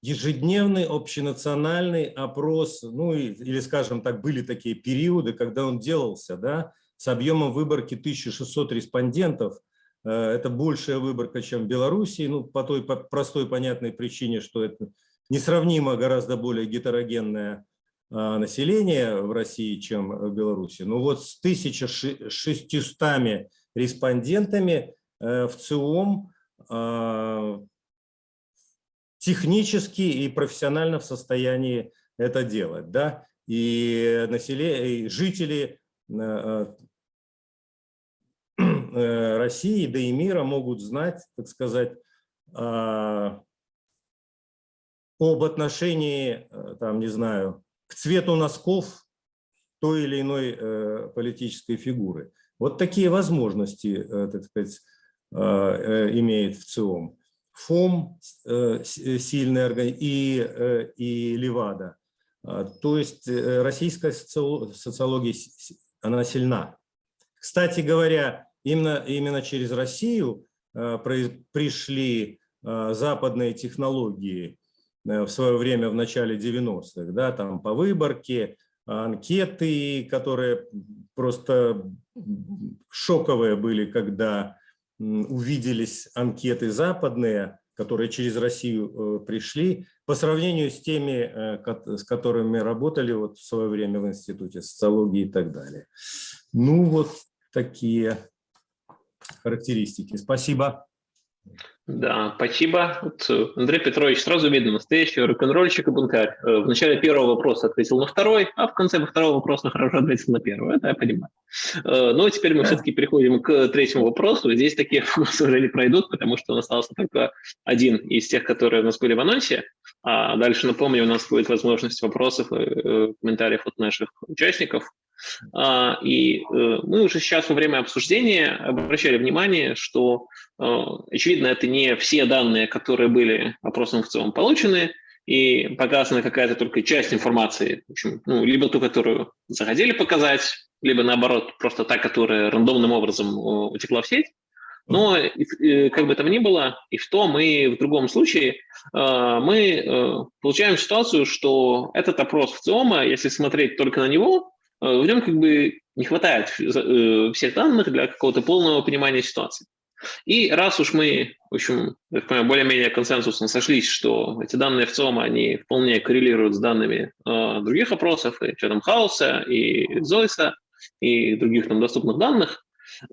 Ежедневный общенациональный опрос, ну или, скажем так, были такие периоды, когда он делался, да, с объемом выборки 1600 респондентов. Э, это большая выборка, чем в Беларуси, ну, по той простой понятной причине, что это несравнимо гораздо более гетерогенная населения в России, чем в Беларуси. Но вот с 1600 респондентами э, в ЦИОМ а, технически и профессионально в состоянии это делать. Да? И, население, и жители э, э, России, да и мира могут знать, так сказать, а, об отношении, там, не знаю, к цвету носков той или иной э, политической фигуры. Вот такие возможности, э, так сказать, э, имеет в ЦИОМ. ФОМ сильный орган и, и Левада. А, то есть российская социология, она сильна. Кстати говоря, именно, именно через Россию пришли западные технологии в свое время в начале 90-х, да, там по выборке, анкеты, которые просто шоковые были, когда увиделись анкеты западные, которые через Россию э, пришли, по сравнению с теми, с которыми работали вот в свое время в Институте социологии и так далее. Ну вот такие характеристики. Спасибо. Да, спасибо. Вот, э, Андрей Петрович, сразу видно, настоящий рок-н-ролльщик и бунтарь. Э, В начале первого вопроса ответил на второй, а в конце второго вопроса хорошо ответил на первый. Это я понимаю. Э, Ну, а теперь мы все-таки переходим к третьему вопросу. Здесь такие вопросы уже не пройдут, потому что он остался только один из тех, которые у нас были в анонсе. А дальше, напомню, у нас будет возможность вопросов и комментариев от наших участников. А, и мы уже сейчас во время обсуждения обращали внимание, что, очевидно, это не все данные, которые были опросом в целом получены, и показана какая-то только часть информации, в общем, ну, либо ту, которую захотели показать, либо наоборот, просто та, которая рандомным образом утекла в сеть. Но как бы там ни было, и в том, и в другом случае мы получаем ситуацию, что этот опрос в ЦИОМа, если смотреть только на него, в нем как бы не хватает всех данных для какого-то полного понимания ситуации. И раз уж мы, в общем, более-менее консенсусно сошлись, что эти данные в ЦИОМа, они вполне коррелируют с данными э, других опросов, и Chatham House, и Зойса, и других нам доступных данных, э,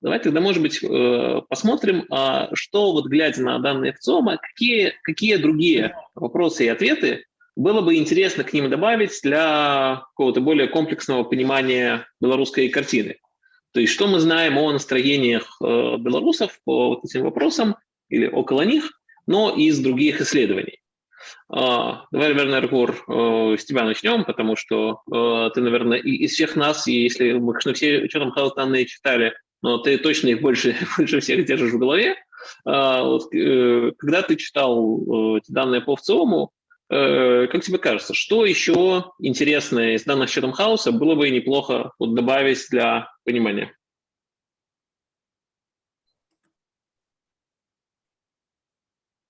давайте тогда, может быть, э, посмотрим, э, что вот глядя на данные в ЦИОМа, какие, какие другие вопросы и ответы было бы интересно к ним добавить для какого-то более комплексного понимания белорусской картины. То есть что мы знаем о настроениях э, белорусов по вот этим вопросам или около них, но из других исследований. Э, давай, наверное, Ргур, э, с тебя начнем, потому что э, ты, наверное, из всех нас, если мы, конечно, все что там читали, но ты точно их больше, больше всех держишь в голове. Э, когда ты читал эти данные по ВЦИОМу, как тебе кажется, что еще интересное из данных Chatham House было бы неплохо вот добавить для понимания?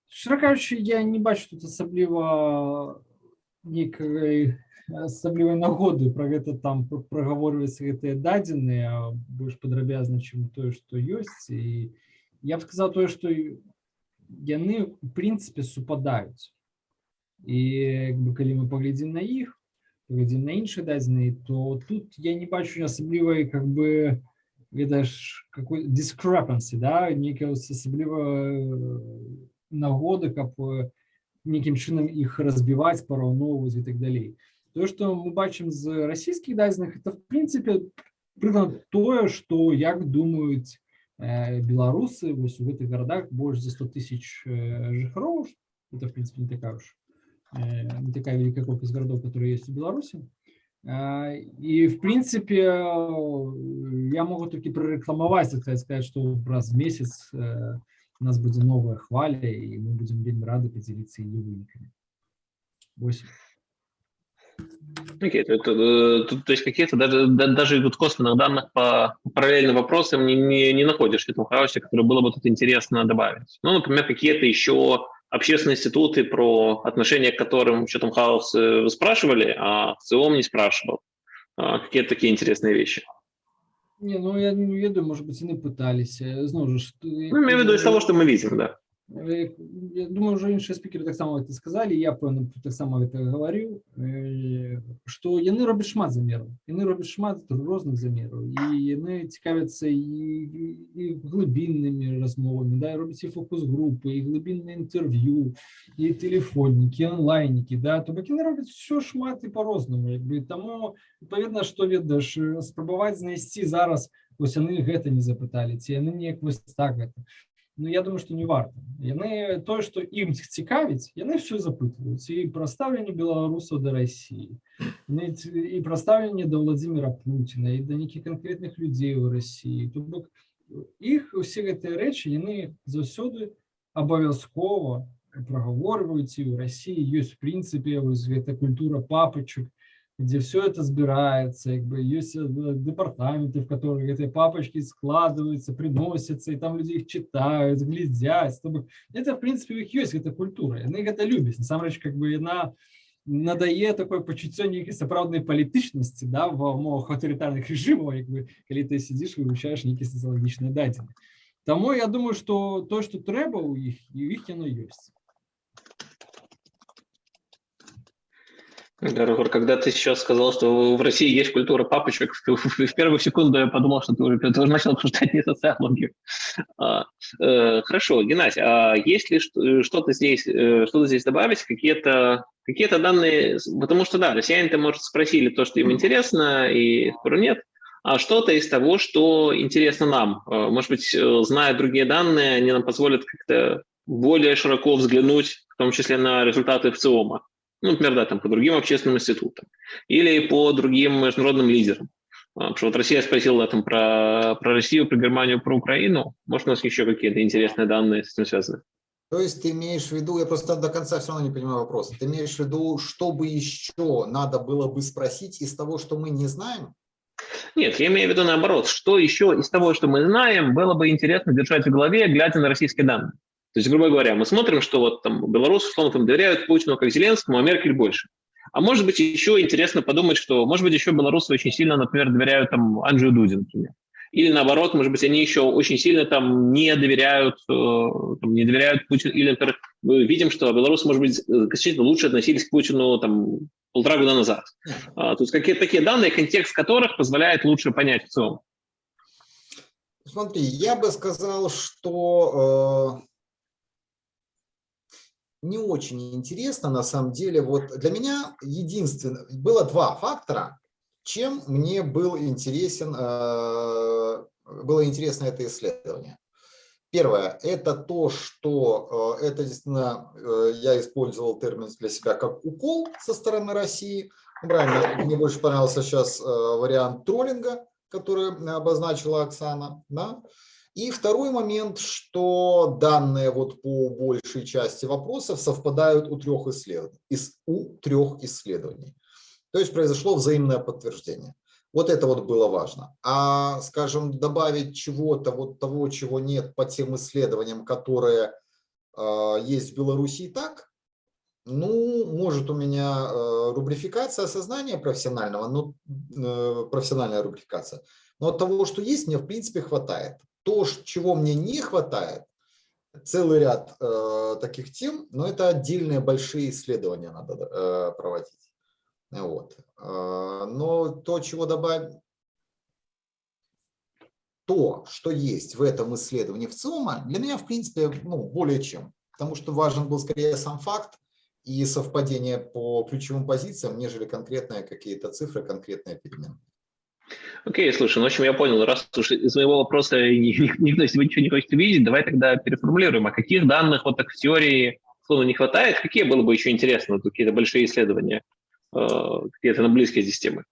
Щиро кажучи, я не бачу тут асабліва нейкай асаблівай нагоды про гэта там прагаворваць гэтыя дадзеныя больш падрабязна чым тое што ёсць і я б сказал тое што яны в прынцыпе супадаюць і бы калі мы паглядзім на іх паглядзім на іншыя дадзеныя то тут я не бачу асаблівай как бы ведаеш какой discrepancy да нейкая асабліва нагоды каб нейкім чынам іх разбіваць параўноўваць і так далей то что мы бачым з расійскіх дадзеных это в прынцыпе прыклад тое что як думаюць беларусы вось у гэтых гарадах больш за 100 тысяч жыхароў это в принципе не такая уж не такая великая колькасць городов которые есть у беларуси. И в принципе я могу только прорекламовать сказать сказать что раз в месяц у нас будет новая хваля и мы будем вельмі рады поделиться ее выніками 8 Okay, то, то, то, есть какие-то даже, даже тут косвенных данных по параллельным вопросам не, не, не находишь в этом хаосе, которые было бы тут интересно добавить. Ну, например, какие-то еще общественные институты, про отношение к которым что там хаос вы спрашивали, а ЦИОМ не спрашивал. А, какие-то такие интересные вещи. Не, ну я не ведаю, может быть, они пытались. Знову ж, ну, имею в виду из того, что мы видим, да. Я думаю, уже іншыя спікеры таксама это сказалі я пэўна таксама гэта гаварыў што яны робяць шмат замераў яны робяць шмат розных замераў і яны цікавяцца і, і глыбіннымі размовамі да робяць і фокус-групы і глыбінныя інтэрв'ю і тэлефоннікі онлайнікі да то бок яны робяць все шмат і по-рознаму як бы таму паведна што ведаеш спрабаваць знайсці зараз вось яны гэта не запыталі ці яны неяк вось так гэта Ну, я думаю, что не варта. Яны тое, што ім цікавіць, яны все запытваюць і пра стаўленне беларусаў да России, і пра стаўленне да Владимира Путина і да нейкіх канкрэтных людзей у России. То бок іх усе гэтыя рэчы яны заўсёды абавязкова прагаворваюць і ў России ёсць в прынцыпе вось гэта культура папачак, где все это собирается, как бы есть э, департаменты, в которых эти папочки складываются, приносятся, и там люди их читают, глядят. Чтобы... Это, в принципе, у них есть эта культура, они это любят. На самом деле, как бы на надае такое почуццё нейкай сапраўднай палітычнасці да ва умовах аўтарытарных рэжымаў як бы калі ты сидзіш вывучаеш нейкія сацыялагічныя дадзены Таму я думаю что то что трэба у іх і у іх яно ёсць Рогор, когда ты сейчас сказал, что в России есть культура папочек, в первую секунду я подумал, что ты уже, ты уже начал обсуждать не социологию. А, э, хорошо, Геннадий, а есть ли что-то здесь, э, что-то здесь добавить, какие-то какие данные, потому что, да, россияне-то, может, спросили то, что им интересно, и спору нет, а что-то из того, что интересно нам. Э, может быть, э, зная другие данные, они нам позволят как-то более широко взглянуть, в том числе на результаты ВЦИОМа ну, например, да, там, по другим общественным институтам или по другим международным лидерам. А, потому что вот Россия спросила там про, про Россию, про Германию, про Украину. Может, у нас еще какие-то интересные данные с этим связаны? То есть ты имеешь в виду, я просто до конца все равно не понимаю вопроса, ты имеешь в виду, что бы еще надо было бы спросить из того, что мы не знаем? Нет, я имею в виду наоборот, что еще из того, что мы знаем, было бы интересно держать в голове, глядя на российские данные. То есть, грубо говоря, мы смотрим, что вот там белорусы, условно, там доверяют Путину как Зеленскому, а Меркель больше. А может быть, еще интересно подумать, что, может быть, еще белорусы очень сильно, например, доверяют там Анджию Дуди, например. Или наоборот, может быть, они еще очень сильно там не доверяют, э, там, не доверяют Путину. Или, например, мы видим, что белорусы, может быть, значительно лучше относились к Путину там полтора года назад. А, то есть какие-то такие данные, контекст которых позволяет лучше понять в целом. Смотри, я бы сказал, что э, не очень интересно, на самом деле. Вот для меня единственное, было два фактора, чем мне был интересен, э, было интересно это исследование. Первое – это то, что э, это действительно, э, я использовал термин для себя как укол со стороны России. Правильно, мне больше понравился сейчас вариант троллинга, который обозначила Оксана. Да? И второй момент, что данные вот по большей части вопросов совпадают у трех исследований. У трех исследований. То есть произошло взаимное подтверждение. Вот это вот было важно. А, скажем, добавить чего-то, вот того, чего нет по тем исследованиям, которые э, есть в Беларуси и так, ну, может у меня э, рубрификация сознания профессионального, ну, э, профессиональная рубрификация. Но от того, что есть, мне в принципе хватает то, чего мне не хватает, целый ряд э, таких тем, но это отдельные большие исследования надо э, проводить. Вот. Э, но то, чего добавить, то, что есть в этом исследовании в ЦИОМа, для меня, в принципе, ну, более чем. Потому что важен был скорее сам факт и совпадение по ключевым позициям, нежели конкретные какие-то цифры, конкретные переменные. Окей, слушай, ну, в общем, я понял, раз уж из моего вопроса никто себе ничего не хочет увидеть, давай тогда переформулируем, а каких данных вот так в теории словно не хватает, какие было бы еще интересно, какие-то большие исследования, э, какие-то на близкие здесь темы?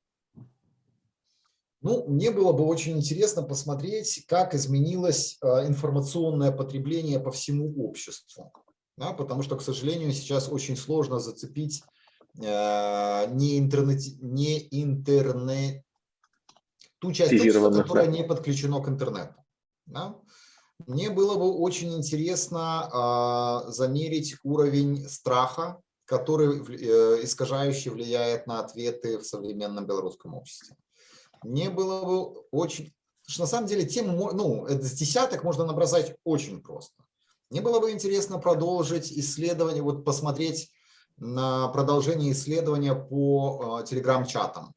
Ну, мне было бы очень интересно посмотреть, как изменилось э, информационное потребление по всему обществу. Да, потому что, к сожалению, сейчас очень сложно зацепить э, не, интернет, не интернет, ту часть общества, которая да. не подключена к интернету. Да? Мне было бы очень интересно э, замерить уровень страха, который э, искажающе влияет на ответы в современном белорусском обществе. Мне было бы очень... Что на самом деле тему, ну, с десяток можно набросать очень просто. Мне было бы интересно продолжить исследование, вот посмотреть на продолжение исследования по э, телеграм-чатам,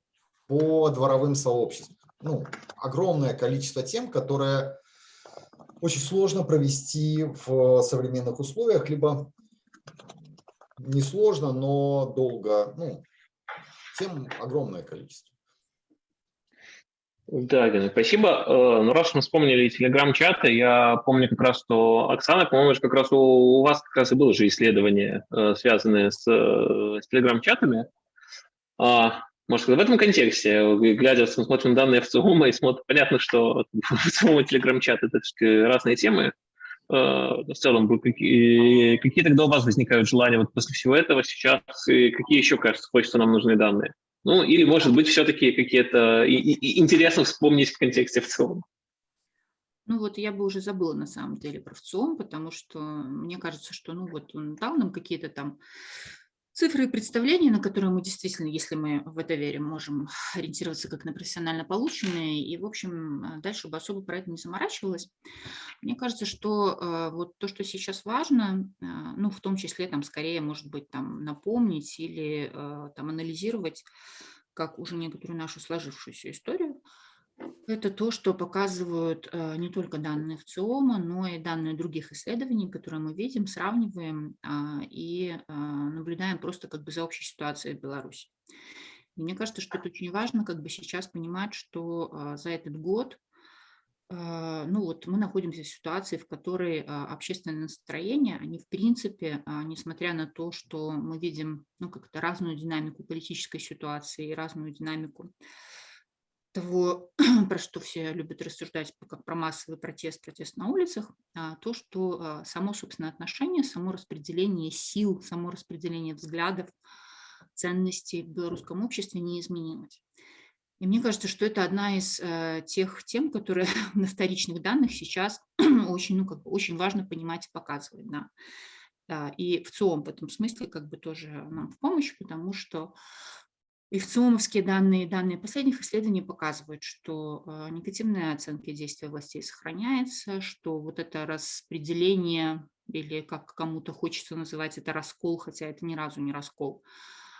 по дворовым сообществам ну, огромное количество тем, которые очень сложно провести в современных условиях, либо несложно, но долго. Ну, тем огромное количество. Да, Гена, спасибо. Э, ну, раз мы вспомнили телеграм-чаты, я помню как раз, что Оксана, по-моему, как раз у, вас как раз и было же исследование, э, связанное с, э, с телеграм-чатами. Может, в этом контексте, глядя, смотрим данные ФЦУМа и смотрим, понятно, что ФЦУМ и Телеграм-чат – это разные темы. Э, в целом, какие, какие тогда у вас возникают желания вот после всего этого сейчас, и какие еще, кажется, хочется нам нужны данные? Ну, или, может быть, все-таки какие-то интересно вспомнить в контексте в целом. Ну вот я бы уже забыла на самом деле про ВЦИОМ, потому что мне кажется, что ну вот он дал нам какие-то там цифры и представления, на которые мы действительно, если мы в это верим, можем ориентироваться как на профессионально полученные, и, в общем, э, дальше бы особо про это не заморачивалась. Мне кажется, что э, вот то, что сейчас важно, э, ну, в том числе, там, скорее, может быть, там, напомнить или там анализировать, как уже некоторую нашу сложившуюся историю, это то, что показывают э, не только данные ВЦИОМа, но и данные других исследований, которые мы видим, сравниваем а, и а, наблюдаем просто как бы за общей ситуацией в Беларуси. И мне кажется, что это очень важно как бы сейчас понимать, что а, за этот год ну вот мы находимся в ситуации, в которой общественные настроения, они в принципе, а, несмотря на то, что мы видим ну, как-то разную динамику политической ситуации и разную динамику того, про что все любят рассуждать, как про массовый протест, протест на улицах, а, то, что а, само, собственно, отношение, само распределение сил, само распределение взглядов, ценностей в белорусском обществе не изменилось. И мне кажется, что это одна из э, тех тем, которые на вторичных данных сейчас очень, ну, как бы очень важно понимать и показывать. Да. Да, и в ЦИОМ в этом смысле как бы тоже нам в помощь, потому что и ВЦИОМовские данные, данные последних исследований показывают, что э, негативная оценка действия властей сохраняется, что вот это распределение, или как кому-то хочется называть это раскол, хотя это ни разу не раскол,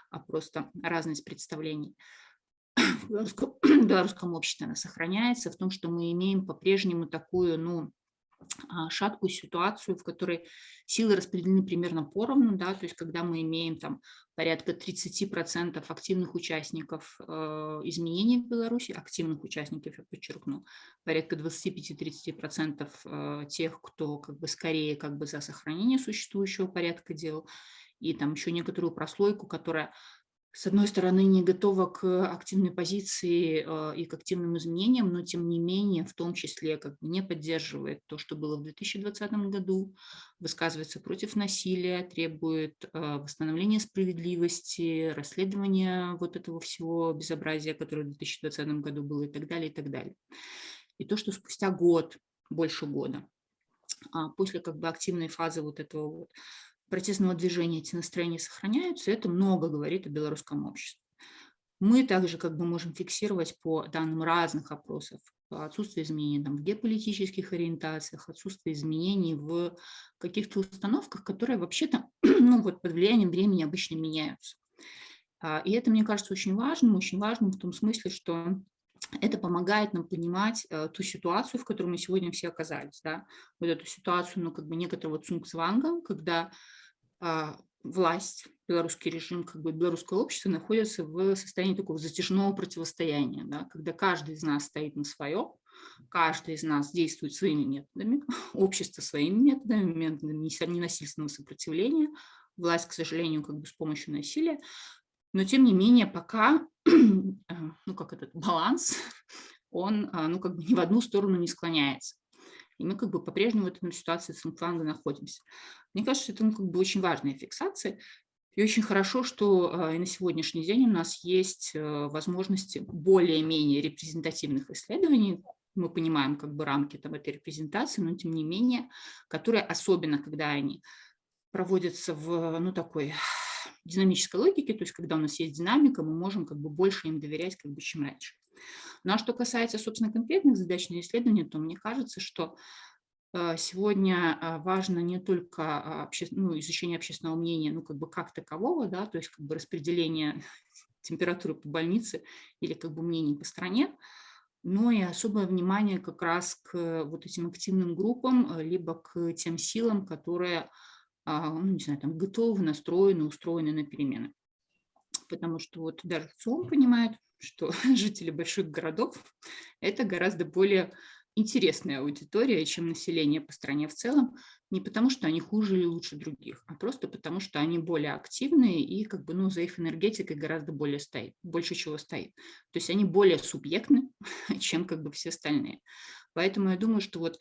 а просто разность представлений, в белорусском, обществе она сохраняется, в том, что мы имеем по-прежнему такую, ну, шаткую ситуацию, в которой силы распределены примерно поровну, да, то есть когда мы имеем там порядка 30% активных участников э, изменений в Беларуси, активных участников, я подчеркну, порядка 25-30% э, тех, кто как бы скорее как бы за сохранение существующего порядка дел, и там еще некоторую прослойку, которая с одной стороны, не готова к активной позиции э, и к активным изменениям, но тем не менее, в том числе, как бы не поддерживает то, что было в 2020 году, высказывается против насилия, требует э, восстановления справедливости, расследования вот этого всего безобразия, которое в 2020 году было и так далее, и так далее. И то, что спустя год, больше года, а после как бы активной фазы вот этого вот протестного движения эти настроения сохраняются, это много говорит о белорусском обществе. Мы также как бы можем фиксировать по данным разных опросов отсутствие изменений там, в геополитических ориентациях, отсутствие изменений в каких-то установках, которые вообще-то ну, вот под влиянием времени обычно меняются. А, и это, мне кажется, очень важным, очень важным в том смысле, что это помогает нам понимать э, ту ситуацию, в которой мы сегодня все оказались. Да? Вот эту ситуацию, ну, как бы некоторого цунгцванга, когда а, власть, белорусский режим, как бы белорусское общество находится в состоянии такого затяжного противостояния, да, когда каждый из нас стоит на своем, каждый из нас действует своими методами, общество своими методами, методами ненасильственного сопротивления, власть, к сожалению, как бы с помощью насилия, но тем не менее пока, а, ну как этот баланс, он а, ну как бы ни в одну сторону не склоняется. И мы как бы по-прежнему в этой ситуации Цинкфанга находимся. Мне кажется, это ну, как бы очень важная фиксация. И очень хорошо, что э, и на сегодняшний день у нас есть э, возможности более-менее репрезентативных исследований. Мы понимаем как бы рамки там, этой репрезентации, но тем не менее, которые особенно, когда они проводятся в ну, такой динамической логике, то есть когда у нас есть динамика, мы можем как бы больше им доверять, как бы, чем раньше. Ну а что касается, собственно, конкретных задач на исследование, то мне кажется, что э, сегодня э, важно не только а, обще... ну, изучение общественного мнения, ну как бы как такового, да, то есть как бы распределение температуры по больнице или как бы мнений по стране, но и особое внимание как раз к вот этим активным группам, э, либо к тем силам, которые, ну, не знаю, там готовы, настроены, устроены на перемены. Потому что вот даже ЦИОМ понимает, что жители больших городов – это гораздо более интересная аудитория, чем население по стране в целом, не потому что они хуже или лучше других, а просто потому что они более активные и как бы, ну, за их энергетикой гораздо более стоит, больше чего стоит. То есть они более субъектны, чем как бы все остальные. Поэтому я думаю, что вот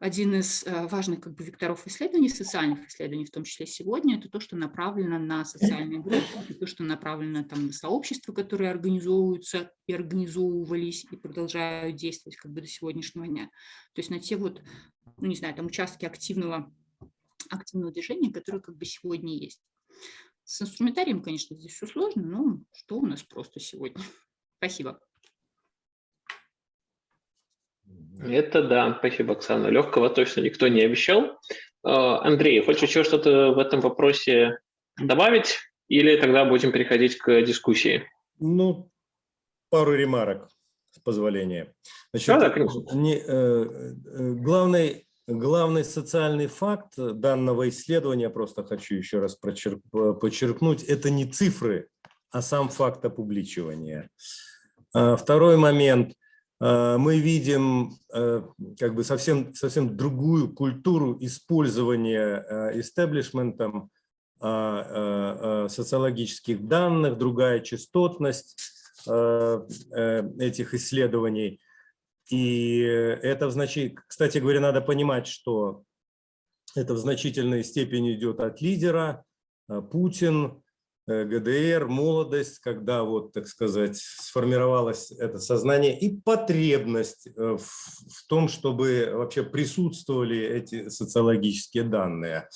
один из э, важных как бы, векторов исследований, социальных исследований, в том числе сегодня, это то, что направлено на социальные группы, то, что направлено там, на сообщества, которые организовываются и организовывались и продолжают действовать как бы до сегодняшнего дня. То есть на те вот, ну не знаю, там участки активного, активного движения, которые как бы сегодня есть. С инструментарием, конечно, здесь все сложно, но что у нас просто сегодня. Спасибо. Это да, спасибо, Оксана. Легкого точно никто не обещал. А, Андрей, хочешь еще что-то в этом вопросе добавить? Или тогда будем переходить к дискуссии? Ну, пару ремарок, с позволения. Значит, Да, да, конечно. не, э, э, главный, главный социальный факт данного исследования, просто хочу еще раз прочерк- подчеркнуть, это не цифры, а сам факт опубличивания. А, Второй момент. А, Мы видим э, как бы совсем, совсем другую культуру использования э, истеблишментом социологических данных, другая частотность э, э, этих исследований. И это в кстати говоря, надо понимать, что это в значительной степени идет от лидера, Путин, э, ГДР, молодость, когда вот, так сказать, сформировалось это сознание и потребность э, в, в том, чтобы вообще присутствовали эти социологические данные.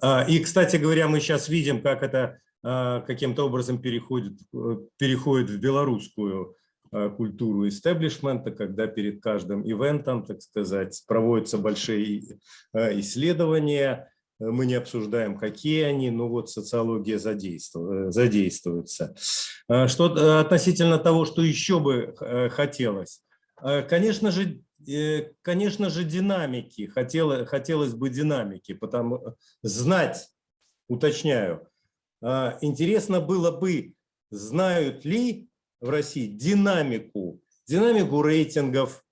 А, И, кстати говоря, мы сейчас видим, как это а, каким-то образом переходит, э, переходит в белорусскую а, культуру истеблишмента, когда перед каждым ивентом, так сказать, проводятся большие исследования, мы не обсуждаем, какие они, но вот социология задейству- задействуется. А, Что э, относительно того, что еще бы э, хотелось, Э, Конечно же, э, конечно же, динамики, хотело, хотелось бы динамики, потому знать, уточняю, а, интересно было бы, знают ли в России динамику, динамику рейтингов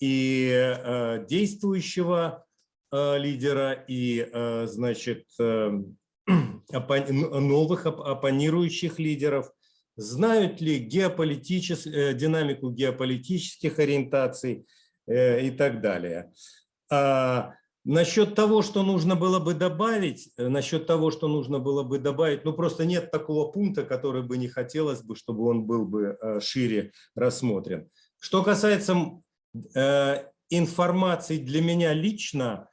и э, действующего э, лидера, и, э, значит, э, н- новых оп- оппонирующих лидеров, знают ли геополитичес- э, динамику геополитических ориентаций э, и так далее. А насчет того, что нужно было бы добавить, э, насчет того, что нужно было бы добавить, ну просто нет такого пункта, который бы не хотелось бы, чтобы он был бы э, шире рассмотрен. Что касается э, информации для меня лично,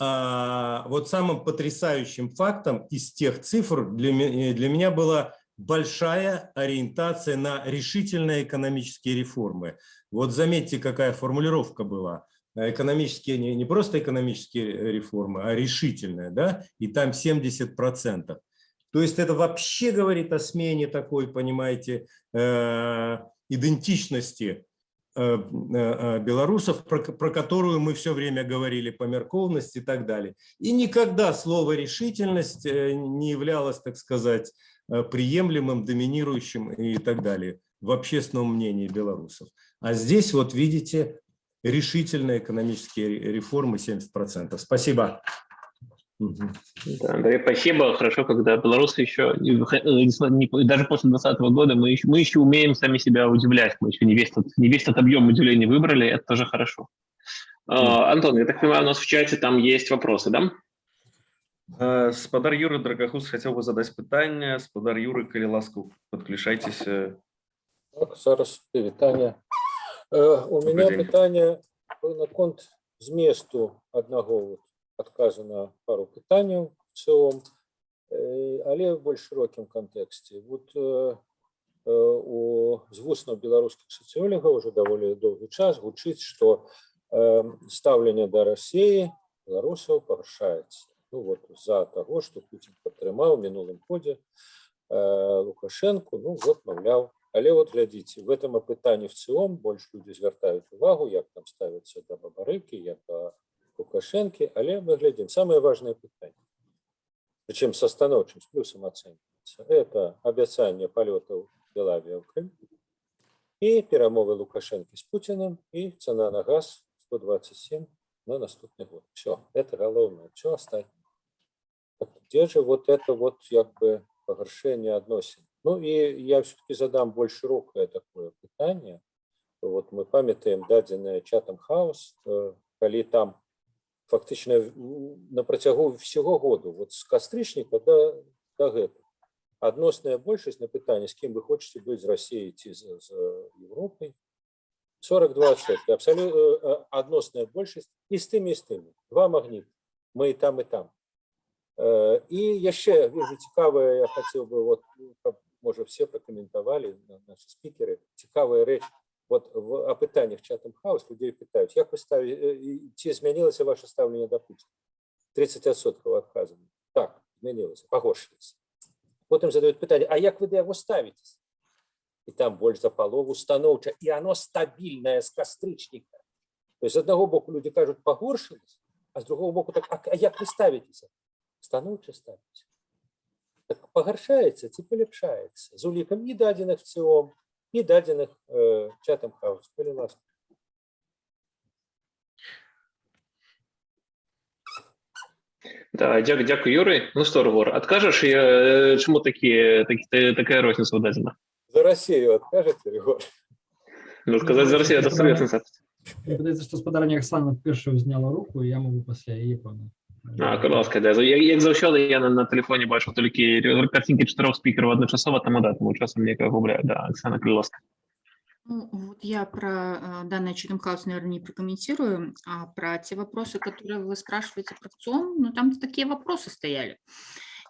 вот самым потрясающим фактом из тех цифр для, ме- для меня была большая ориентация на решительные экономические реформы. Вот заметьте, какая формулировка была. Э, Экономические, не, не просто экономические реформы, а решительные, да, и там 70%. То есть это вообще говорит о смене такой, понимаете, э, идентичности э, э, белорусов, про, про которую мы все время говорили, померкованность и так далее. И никогда слово решительность э, не являлось, так сказать, э, приемлемым, доминирующим и так далее в общественном мнении белорусов. А здесь вот видите решительные экономические ре- реформы 70%. Спасибо. Мгм. Да, Андрей, спасибо. Хорошо, когда белорусы еще, не выход- э, несмотря- не- даже после 2020 года, мы еще, мы еще умеем сами себя удивлять. Мы еще не весь этот, не весь этот объем удивления выбрали, это тоже хорошо. А, Антон, я так понимаю, у нас в чате там есть вопросы, да? Е, Спадар Юры Драгахус хотів би задати питання. Спадар Юры, коли ласка, підключайтеся. Так, зараз вітання. Е, У Добрий мене день. питання на конт змісту одного от, адказу на пару питанняў в цілому, е, але в больш широкім контексті. Вот е, е, у з вуснаў беларускіх сацыёлігаў уже даволі доўгі час гучыць, што е, стаўленне да Расіі беларусаў парушаецца. Ну вот з-за таго, што Пуцін падтрымаў у мінулым годзе э, Лукашенко, ну вот, маўляў, але вот глядзіце, в этом апытанні в цілом больш людзі звяртаюць увагу, як там ставяцца да бабарыкі, як да Лукашэнкі, але мы глядзім самае важнае пытанне. Прычым са станоўчым з плюсам ацэньваецца. Это абяцанне палётаў Белавія ў Крым і перамовы Лукашэнкі з Пуціным і цана на газ 127 на наступны год. Все, это галоўнае, все остальное. Так где же вот это вот как бы погоршение относин? Ну и я все-таки задам больше широкое такое питание. Вот мы памятаем дадзенное чатам хаос, э, коли там фактично м, на працягу всього году, от з кастрычніка до, до гэтага. Адносная большасць на пытанне, з кім вы хочаце быць з Расіяй ці з, з Європай, 42%. Абсолютно адносная большасць і з тымі і з тымі. Два магніты. Мы і там і там. Э, І яшчэ вижу цікавае, я хацеў бы вот, ну, каб, можа все пракаментавалі на- наши спікеры цікавая рэч вот в апытаннях чатам хаус людзей пытаюць як вы ставі э, і ці змянілася ваше стаўленне да Пуціна 30% адказаны так змянілася пагоршылася потым задаюць пытанне А як вы да яго ставіцесь і там больш за палову станоўча і оно стабільнае з кастрычніка то есть з аднаго боку людзі кажуць пагоршылася а з другого боку так а, а як вы ставіцеся станоўча ставіць так пагаршаецца ці паляпшаецца з улікам і дадзеных ЦОМ і дадзеных э, чатам хаус калі ласка Да, дякую, дякую, Юрий. Ну что, Ргор, откажешь, и, э, чему такие, такі, такая розниця дадена? за Росію адкажаце Рігор? Ну, сказать за Россию, это соответственно. Мне Падаецца, што спадарня Оксана першую зняла руку, і я могу пасля яе пана. А, будь ласка, да. Як, як заўсёды, я на, на телефоне бачу толькі картинки чатырох спікераў адначасова, таму да, таму часам некага губляю. Да, Оксана, калі ласка. Ну, вот я про э, данный Chatham House, наверное, не прокомментирую, а про те вопросы, которые вы спрашиваете про ВЦИОМ, ну, там такие вопросы стояли.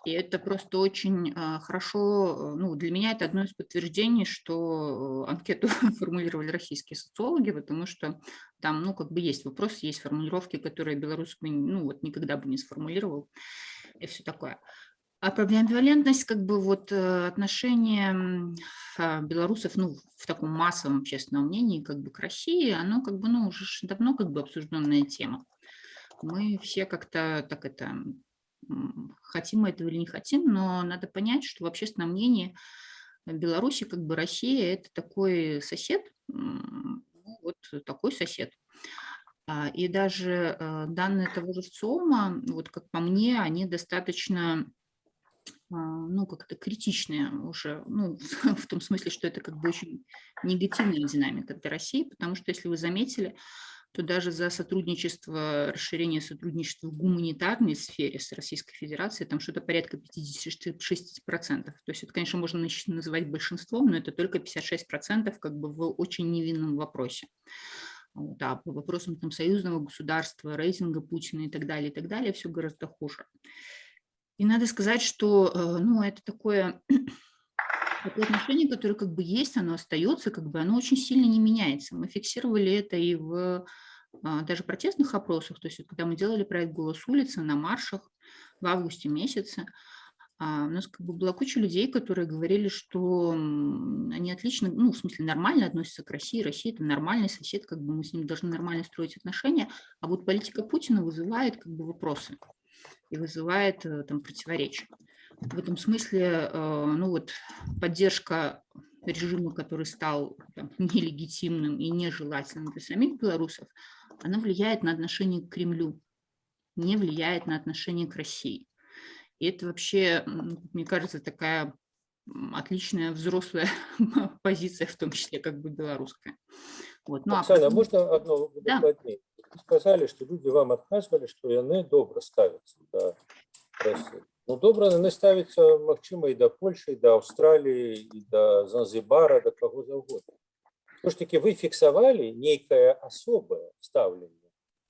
И это просто очень э, хорошо, э, ну, для меня это одно из подтверждений, что э, анкету формулировали российские социологи, потому что там, ну, как бы есть вопросы, есть формулировки, которые белорус бы, ну, вот никогда бы не сформулировал, и все такое. А про амбивалентность, как бы вот э, отношение а, белорусов, ну, в таком массовом общественном мнении, как бы к России, оно как бы, ну, уже давно как бы обсужденная тема. Мы все как-то так это, хотим мы этого или не хотим, но надо понять, что в общественном мнении Беларуси, как бы Россия, это такой сосед, ну, вот такой сосед. А, И даже э, данные того же ВЦИОМа, вот как по мне, они достаточно а, ну, как-то критичные уже, ну, в том смысле, что это как бы очень негативная динамика для России, потому что, если вы заметили, то даже за сотрудничество, расширение сотрудничества в гуманитарной сфере с Российской Федерацией, там что-то порядка 56%. То есть это, конечно, можно называть большинством, но это только 56% как бы в очень невинном вопросе. Вот, а по вопросам там, союзного государства, рейтинга Путина и так далее, и так далее, все гораздо хуже. И надо сказать, что э, ну, это такое, такое отношение, которое как бы есть, оно остается, как бы оно очень сильно не меняется. Мы фиксировали это и в а, даже протестных опросах, то есть когда мы делали проект «Голос улицы» на маршах в августе месяце, а, у нас как бы была куча людей, которые говорили, что они отлично, ну, в смысле, нормально относятся к России, Россия – это нормальный сосед, как бы мы с ним должны нормально строить отношения, а вот политика Путина вызывает как бы вопросы и вызывает э, там противоречия В этом смысле, э, ну вот, поддержка режима, который стал там, нелегитимным и нежелательным для самих белорусов, она влияет на отношение к Кремлю, не влияет на отношение к России. И это вообще, м, мне кажется, такая м, отличная взрослая позиция, в том числе как бы белорусская. Вот. Ну, а Оксана, потом- можна одно Да. дакладней? Сказалі, што людзі вам адказвалі, што яны добра ставяцца да Расіі. Ну добра яны ставяцца, магчыма, і да Польшы, і да Аўстраліі, і да Занзібара, да каго заўгодна. Што ж такі вы фіксавалі нейкае асобае стаўленне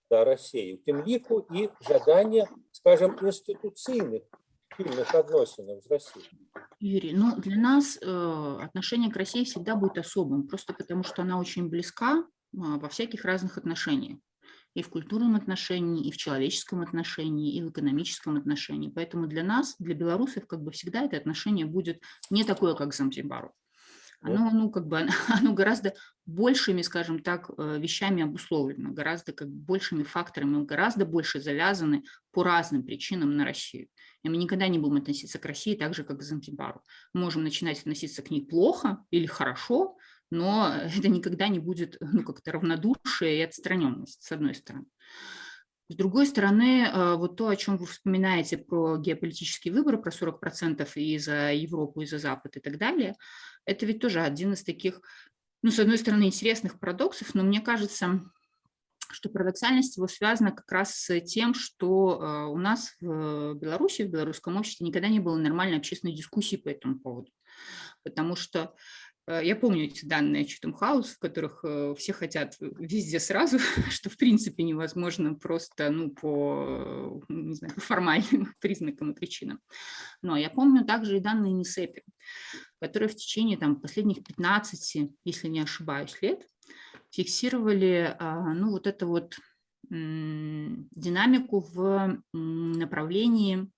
да Расіі, у тым ліку і жаданне, скажем, інстытуцыйных пільных адносінаў з Расіяй. Юрий, ну для нас э, отношение к России всегда будет особым, просто потому что она очень близка а, во всяких разных отношениях. И в культурном отношении, и в человеческом отношении, и в экономическом отношении. Поэтому для нас, для белорусов, как бы всегда это отношение будет не такое, как к Занзибару. Оно, ну, как бы, оно гораздо большими, скажем так, э, вещами обусловлено, гораздо как большими факторами, гораздо больше завязаны по разным причинам на Россию. И мы никогда не будем относиться к России так же, как к Занзибару. Мы можем начинать относиться к ней плохо или хорошо, но это никогда не будет ну, как-то равнодушие и отстраненность, с одной стороны. С другой стороны, э, вот то, о чем вы вспоминаете про геополитические выборы, про 40% и за Европу, и за Запад и так далее, это ведь тоже один из таких, ну, с одной стороны, интересных парадоксов, но мне кажется, что парадоксальность его связана как раз с тем, что э, у нас в Беларуси, в белорусском обществе никогда не было нормальной общественной дискуссии по этому поводу. Потому что я помню эти данные Chatham House, в которых э, все хотят везде сразу, что в принципе невозможно просто ну, по, не знаю, формальным признакам и причинам. Но я помню также и данные НИСЭПи, которые в течение там, последних 15, если не ошибаюсь, лет фиксировали а, ну, вот эту вот динамику в направлении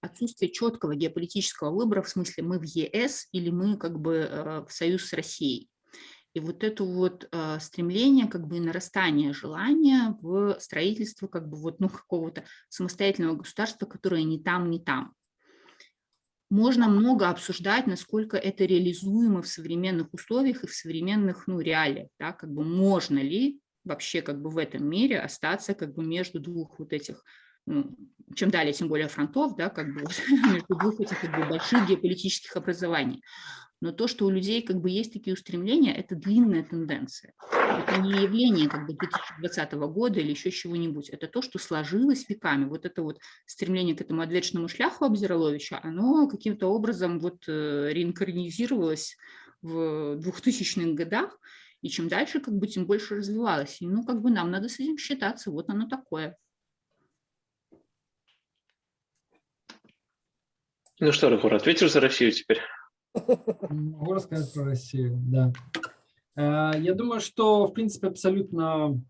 отсутствия четкого геополитического выбора, в смысле мы в ЕС или мы как бы э, в союз с Россией. И вот это вот э, стремление, как бы нарастание желания в строительство как бы вот ну какого-то самостоятельного государства, которое не там, не там можно много обсуждать, насколько это реализуемо в современных условиях и в современных ну, реалиях. Да, как бы можно ли вообще как бы в этом мире остаться как бы между двух вот этих, чем далее, тем более фронтов, да, как бы между двух этих как бы, больших геополитических образований. Но то, что у людей как бы есть такие устремления, это длинная тенденция. Это не явление как бы 2020 года или еще чего-нибудь. Это то, что сложилось веками. Вот это вот стремление к этому отвечному шляху Абзираловича, оно каким-то образом вот э, реинкарнизировалось в 2000-х годах, и чем дальше, как бы, тем больше развивалось. И, ну, как бы нам надо с этим считаться, вот оно такое. Ну что, Рахур, ответишь за Россию теперь? Могу рассказать про Россию, да. Э, я думаю, что, в принципе, абсолютно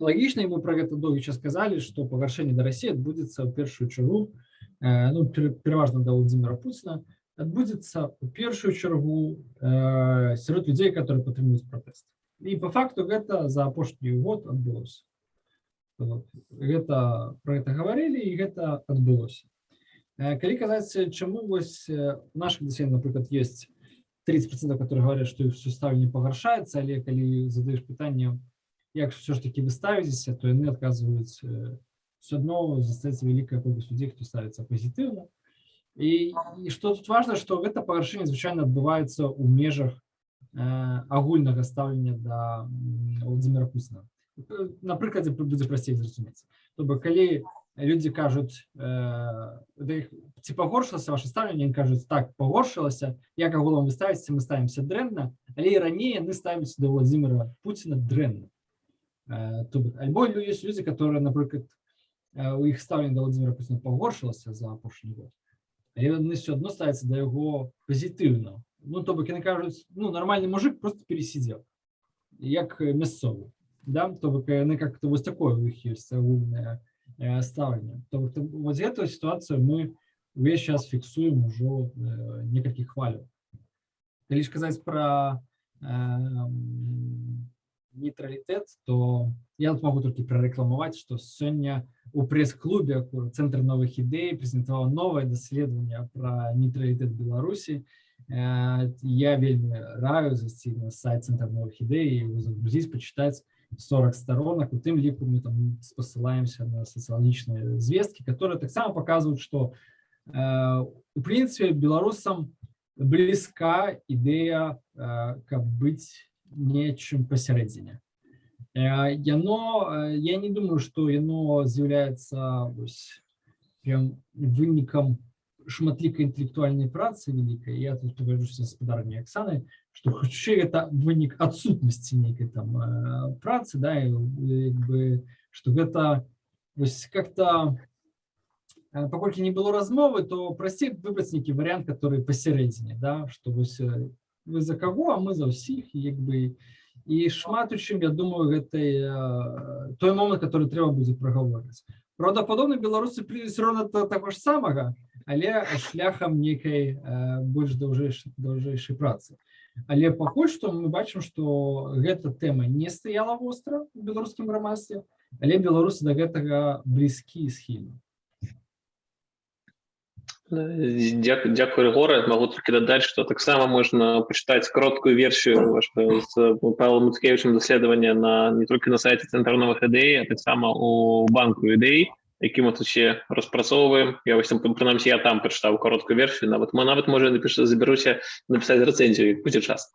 логично, и мы про это довго сказали, что погоршение до России отбудется в первую чергу, э, ну, переважно до Владимира Путина, отбудется в первую чергу э, среди людей, которые підтримують протест. И по факту это за апошні год отбылось. Гэта, про это говорили, и это отбылось. Калі казаць чаму вось у наших досень напрыклад есть 30 которые говорят что их все стаўленне пагаршаецца але калі задаешь пытанне як все ж таки вы ставіцеся то яны адказваюць все одно застаецца вялікая колькасць людей хто ставіцца пазітыўна і, і что тут важно что гэта пагаршэнне звычайна адбываецца ў межах э, агульнага стаўлення да Владимира Путина на прыкладзе будзе прасцей зразумець то бы калі люди кажуць э, ці пагоршылася ваше стаўленне они кажуць так пагоршылася як агулам вы ставіце мы ставімся дрэнна але і раней яны ставяць до владимира путина дрэнна э, альбо есть люди которые напрыклад э, у іх стаўлення до владимира путина пагоршылася за апошні год яны все одно ставіцца да яго пазітыўна ну то бок яны кажуць ну нормальный мужик просто пересидел як мясцовы да то бок яны как-то вось такое у іх есть агульная Э, ставлення. Тобто, вот эту ситуацию мы весь час фиксуем уже э, некалькі хваляў. Калі ж казаць пра э, нейтралітэт, то я тут могу толькі прарэкламаваць, што сёння у прэс-клубе цэнтр новых ідэй прэзентаваў новае даследаванне пра нейтралітэт Беларусі. Э, я вельмі раю зайсці на сайт цэнтр новых ідэй і загрузіць, пачытаць 40 сторонок, у тым ліку мы там спасылаемся на сацыялагічныя звесткі, которые таксама показывают, что э, у прынцыпе беларусам блізка ідэя э, каб быць нечым пасярэдзіне. Э, яно э, я не думаю, што яно з'яўляецца вынікам шматлікай інтэлектуальнай працы вялікай я тут паважуся гаспадарні Аксаны што хутчэй гэта вынік адсутнасці нейкай там э, працы да бы што гэта вось как-то э, паколькі не было размовы то прасцей выбраць нейкі варыянт который пасярэдзіне да што вось э, вы за каго а мы за ўсіх як бы і шмат у чым я думаю гэтай той момант который трэба будзе прагаворыць правдападобна беларусы прыйдуць ровно таго ж самага але шляхам нейкай больш даўжэйшай працы. Але пакуль што мы бачым што гэта тэма не стаяла востра у беларускім грамадстве але беларусы да гэтага блізкі схільны. Дякую гора могу толькі дадаць што таксама можна пачытаць короткую версію з Павлом Муцкевичем даследавання на не толькі на сайце цэнтр новых ідэй а таксама у банку ідэй які ми тут ще розпрацьовуємо. Я ось там, принаймні, я там прочитав коротку версію, навіть, навіть може напишу, заберуся написать рецензию, як буде час.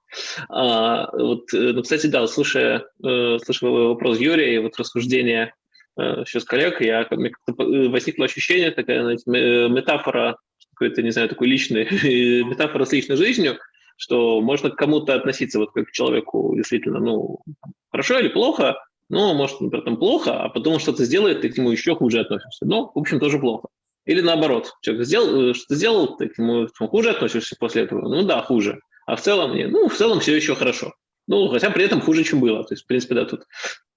А, вот, ну, кстати, да, слушая, э, слушая вопрос Юрия и вот рассуждение э, еще с коллег, я, мне как-то возникло ощущение, такая знаете, метафора, какой-то, не знаю, такой личной, метафора с личной жизнью, что можно к кому-то относиться вот как к человеку действительно, ну, хорошо или плохо, ну, может, например, там плохо, а потом что-то сделает, ты к нему еще хуже относишься. Ну, в общем, тоже плохо. Или наоборот, человек сделал, что сделал, ты к нему хуже относишься после этого. Ну да, хуже. А в целом нет. Ну, в целом все еще хорошо. Ну, хотя при этом хуже, чем было. То есть, в принципе, да, тут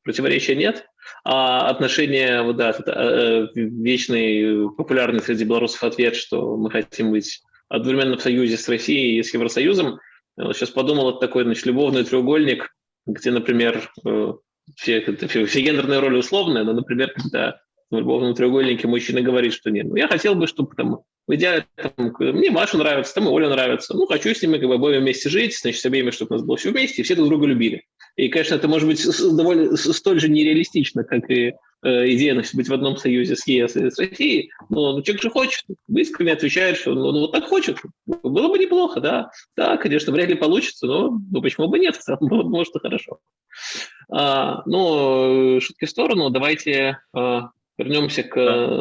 противоречия нет. А отношения, вот да, это, э, вечный, популярный среди белорусов ответ, что мы хотим быть одновременно в союзе с Россией и с Евросоюзом. Я вот сейчас подумал, это такой, значит, любовный треугольник, где, например, э, все, все, гендерные роли условные, но, например, когда в любовном треугольнике мужчина говорит, что нет, ну, я хотел бы, чтобы там, в идеале, там, мне Маша нравится, там и Оля нравится, ну, хочу с ними как бы обоими вместе жить, значит, с обеими, чтобы нас было все вместе, и все друг друга любили. И, конечно, это может быть довольно столь же нереалистично, как и э, идея быть в одном союзе с ЕС и с Россией, но ну, человек же хочет, искренне отвечает, что ну, ну, вот так хочет, было бы неплохо, да, да, конечно, вряд ли получится, но ну, почему бы нет, может, и хорошо. А, ну, шутки в сторону, давайте а, вернемся к...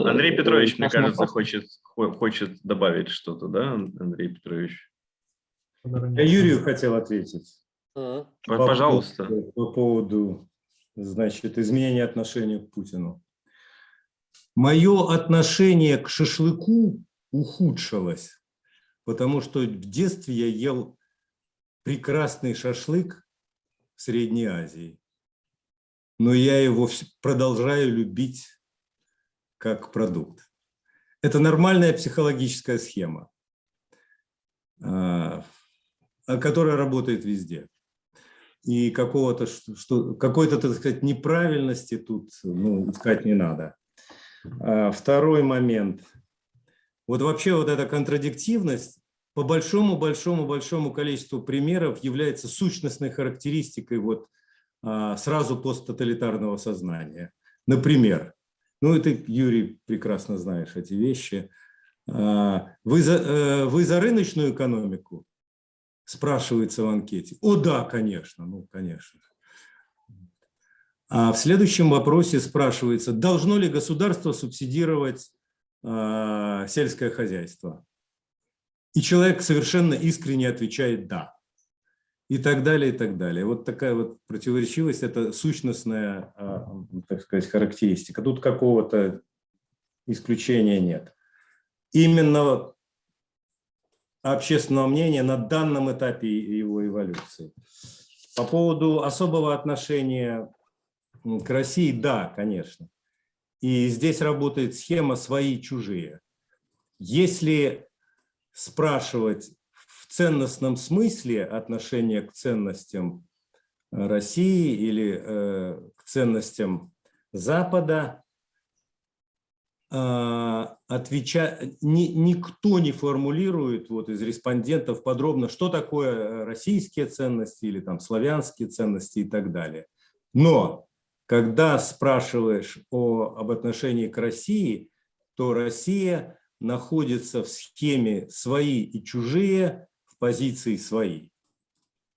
Андрей Петрович, мне кажется, хочет, хочет добавить что-то, да, Андрей Петрович? Я Юрию хотел ответить. Пожалуйста. По, по поводу, значит, изменения отношения к Путину. Мое отношение к шашлыку ухудшилось, потому что в детстве я ел прекрасный шашлык в Средней Азии, но я его продолжаю любить как продукт. Это нормальная психологическая схема, а, которая работает везде и какого-то что какой-то так сказать неправильности тут ну, искать не надо. А, второй момент. Вот вообще вот эта контрадиктивность по большому большому большому количеству примеров является сущностной характеристикой вот а, сразу посттоталитарного сознания. Например, ну и ты, Юрий, прекрасно знаешь эти вещи. А, вы за, э, вы за рыночную экономику? спрашивается в анкете. О, да, конечно, ну, конечно. А в следующем вопросе спрашивается, должно ли государство субсидировать э, сельское хозяйство? И человек совершенно искренне отвечает «да». И так далее, и так далее. Вот такая вот противоречивость – это сущностная, э, так сказать, характеристика. Тут какого-то исключения нет. Именно общественного мнения на данном этапе его эволюции. По поводу особого отношения к России, да, конечно. И здесь работает схема «свои-чужие». Если спрашивать ценностном смысле отношение к ценностям России или э, к ценностям Запада, а, отвеча... Ни, никто не формулирует вот из респондентов подробно, что такое э, российские ценности или там славянские ценности и так далее. Но когда спрашиваешь о, об отношении к России, то Россия находится в схеме свои и чужие позиции свои.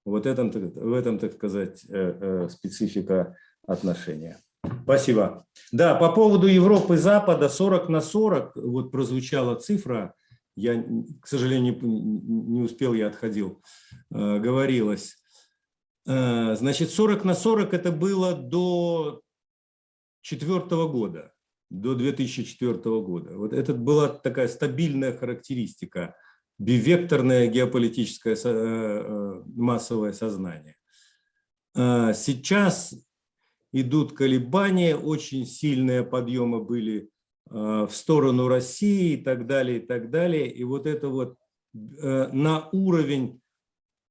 Вот этом, в этом, так сказать, э, э, специфика отношения. Спасибо. Да, по поводу Европы Запада 40 на 40, вот прозвучала цифра, я, к сожалению, не успел, я отходил, э, говорилось. Значит, 40 на 40 это было до четвертого года, до 2004 года. Вот это была такая стабильная характеристика, бивекторное геополитическое э, массовое сознание. Сейчас идут колебания, очень сильные подъемы были э, в сторону России и так далее, и так далее. И вот это вот э, на уровень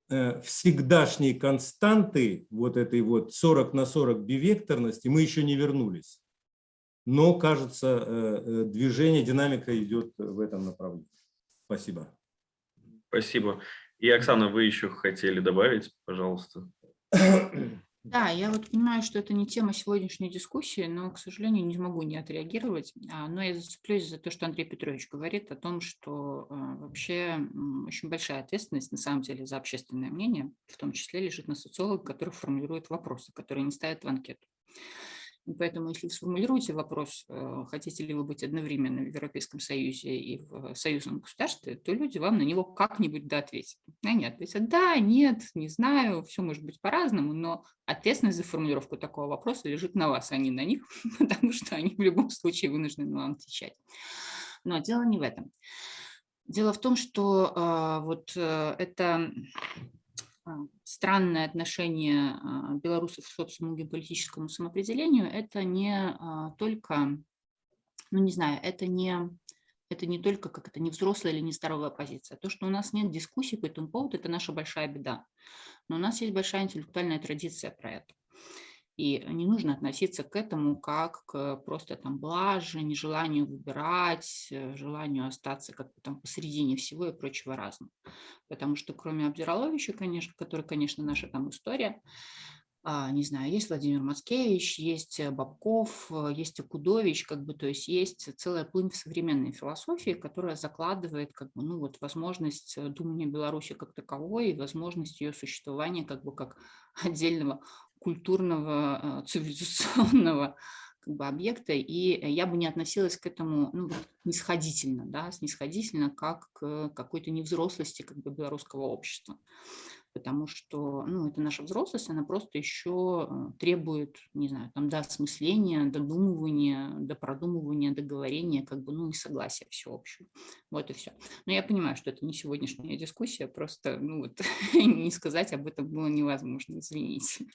э, всегдашней константы, вот этой вот 40 на 40 бивекторности, мы еще не вернулись. Но, кажется, движение, динамика идет в этом направлении. Спасибо. Спасибо. И, Оксана, вы еще хотели добавить, пожалуйста. Да, я вот понимаю, что это не тема сегодняшней дискуссии, но, к сожалению, не могу не отреагировать. А, Но я зацеплюсь за то, что Андрей Петрович говорит о том, что а, вообще очень большая ответственность на самом деле за общественное мнение, в том числе лежит на социологах, которые формулируют вопросы, которые не ставят в анкету. Поэтому, если вы сформулируете вопрос, э, хотите ли вы быть одновременно в Европейском Союзе и в союзном государстве, то люди вам на него как-нибудь да ответят. Они ответят да, нет, не знаю, все может быть по-разному, но ответственность за формулировку такого вопроса лежит на вас, а не на них, потому что они в любом случае вынуждены вам отвечать. Но дело не в этом. Дело в том, что а, вот э, это а, странное отношение а, белорусов к собственному геополитическому самоопределению, это не а, только, ну не знаю, это не, это не только как это не взрослая или нездоровая позиция. То, что у нас нет дискуссий по этому поводу, это наша большая беда. Но у нас есть большая интеллектуальная традиция про это. И не нужно относиться к этому как к просто там блаже, нежеланию выбирать, э, желанию остаться как бы там посередине всего и прочего разного. Потому что кроме Абдираловича, конечно, который, конечно, наша там история, а, не знаю, есть Владимир Мацкевич, есть э, Бабков, э, есть Акудович, как бы, то есть есть целая плынь в современной философии, которая закладывает как бы, ну, вот, возможность думания Беларуси как таковой и возможность ее существования как бы как отдельного культурного, э, цивилизационного как бы, объекта, и я бы не относилась к этому ну, вот да, снисходительно как к какой-то невзрослости как бы, белорусского общества. Потому что ну, это наша взрослость, она просто еще э, требует, не знаю, там, до осмысления, додумывания, до продумывания, договорения, как бы, ну и согласия всеобщего. Вот и все. Но я понимаю, что это не сегодняшняя дискуссия, просто ну, вот, не сказать об этом было невозможно, извините.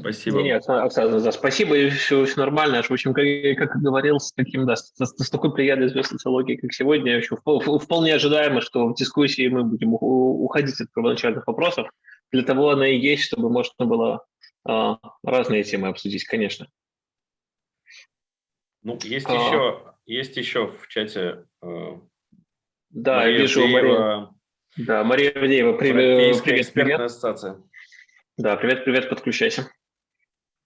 Спасибо. Нет, Оксана, да, спасибо, и все, все нормально. В общем, как, как говорил, с таким, да, с, с такой плеядой звезд социологии, как сегодня, еще вполне ожидаемо, что в дискуссии мы будем уходить от первоначальных вопросов. Для того она и есть, чтобы можно было а, разные темы обсудить, конечно. Ну, есть А. еще, есть еще в чате э, Да, Мария я вижу, Мария, да, Мария Авдеева, привет, экспертная ассоциация. Да, привет, привет, подключайся.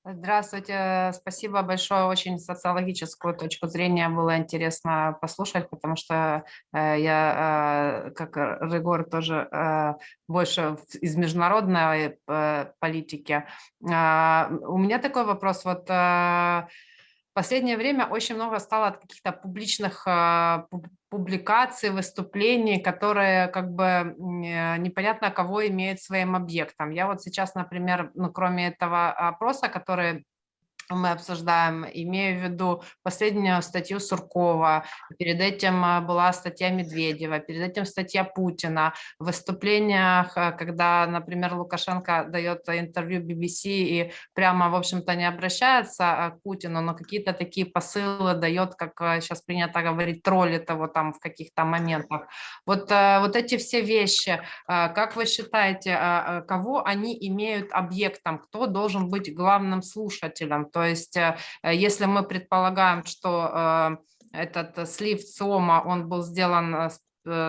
Здравствуйте, спасибо большое. Очень социологическую точку зрения было интересно послушать, потому что э, я, э, как Регор, тоже э, больше из международной политики. А, У меня такой вопрос. Вот последнее время очень много стало от каких-то публичных пуб- публикаций, выступлений, которые как бы э, непонятно кого имеют своим объектом. Я вот сейчас, например, ну, кроме этого опроса, который мы обсуждаем, имею в виду последнюю статью Суркова, перед этим а, была статья Медведева, перед этим статья Путина, в выступлениях, а, когда, например, Лукашенко дает интервью BBC и прямо, в общем-то, не обращается а, к Путину, но какие-то такие посылы дает, как сейчас принято говорить, троллит его там в каких-то моментах. Вот, вот эти все вещи, как вы считаете, кого они имеют объектом, кто должен быть главным слушателем? То есть, э, э, если мы предполагаем, что э, этот слив ЦИОМа, он был сделан с-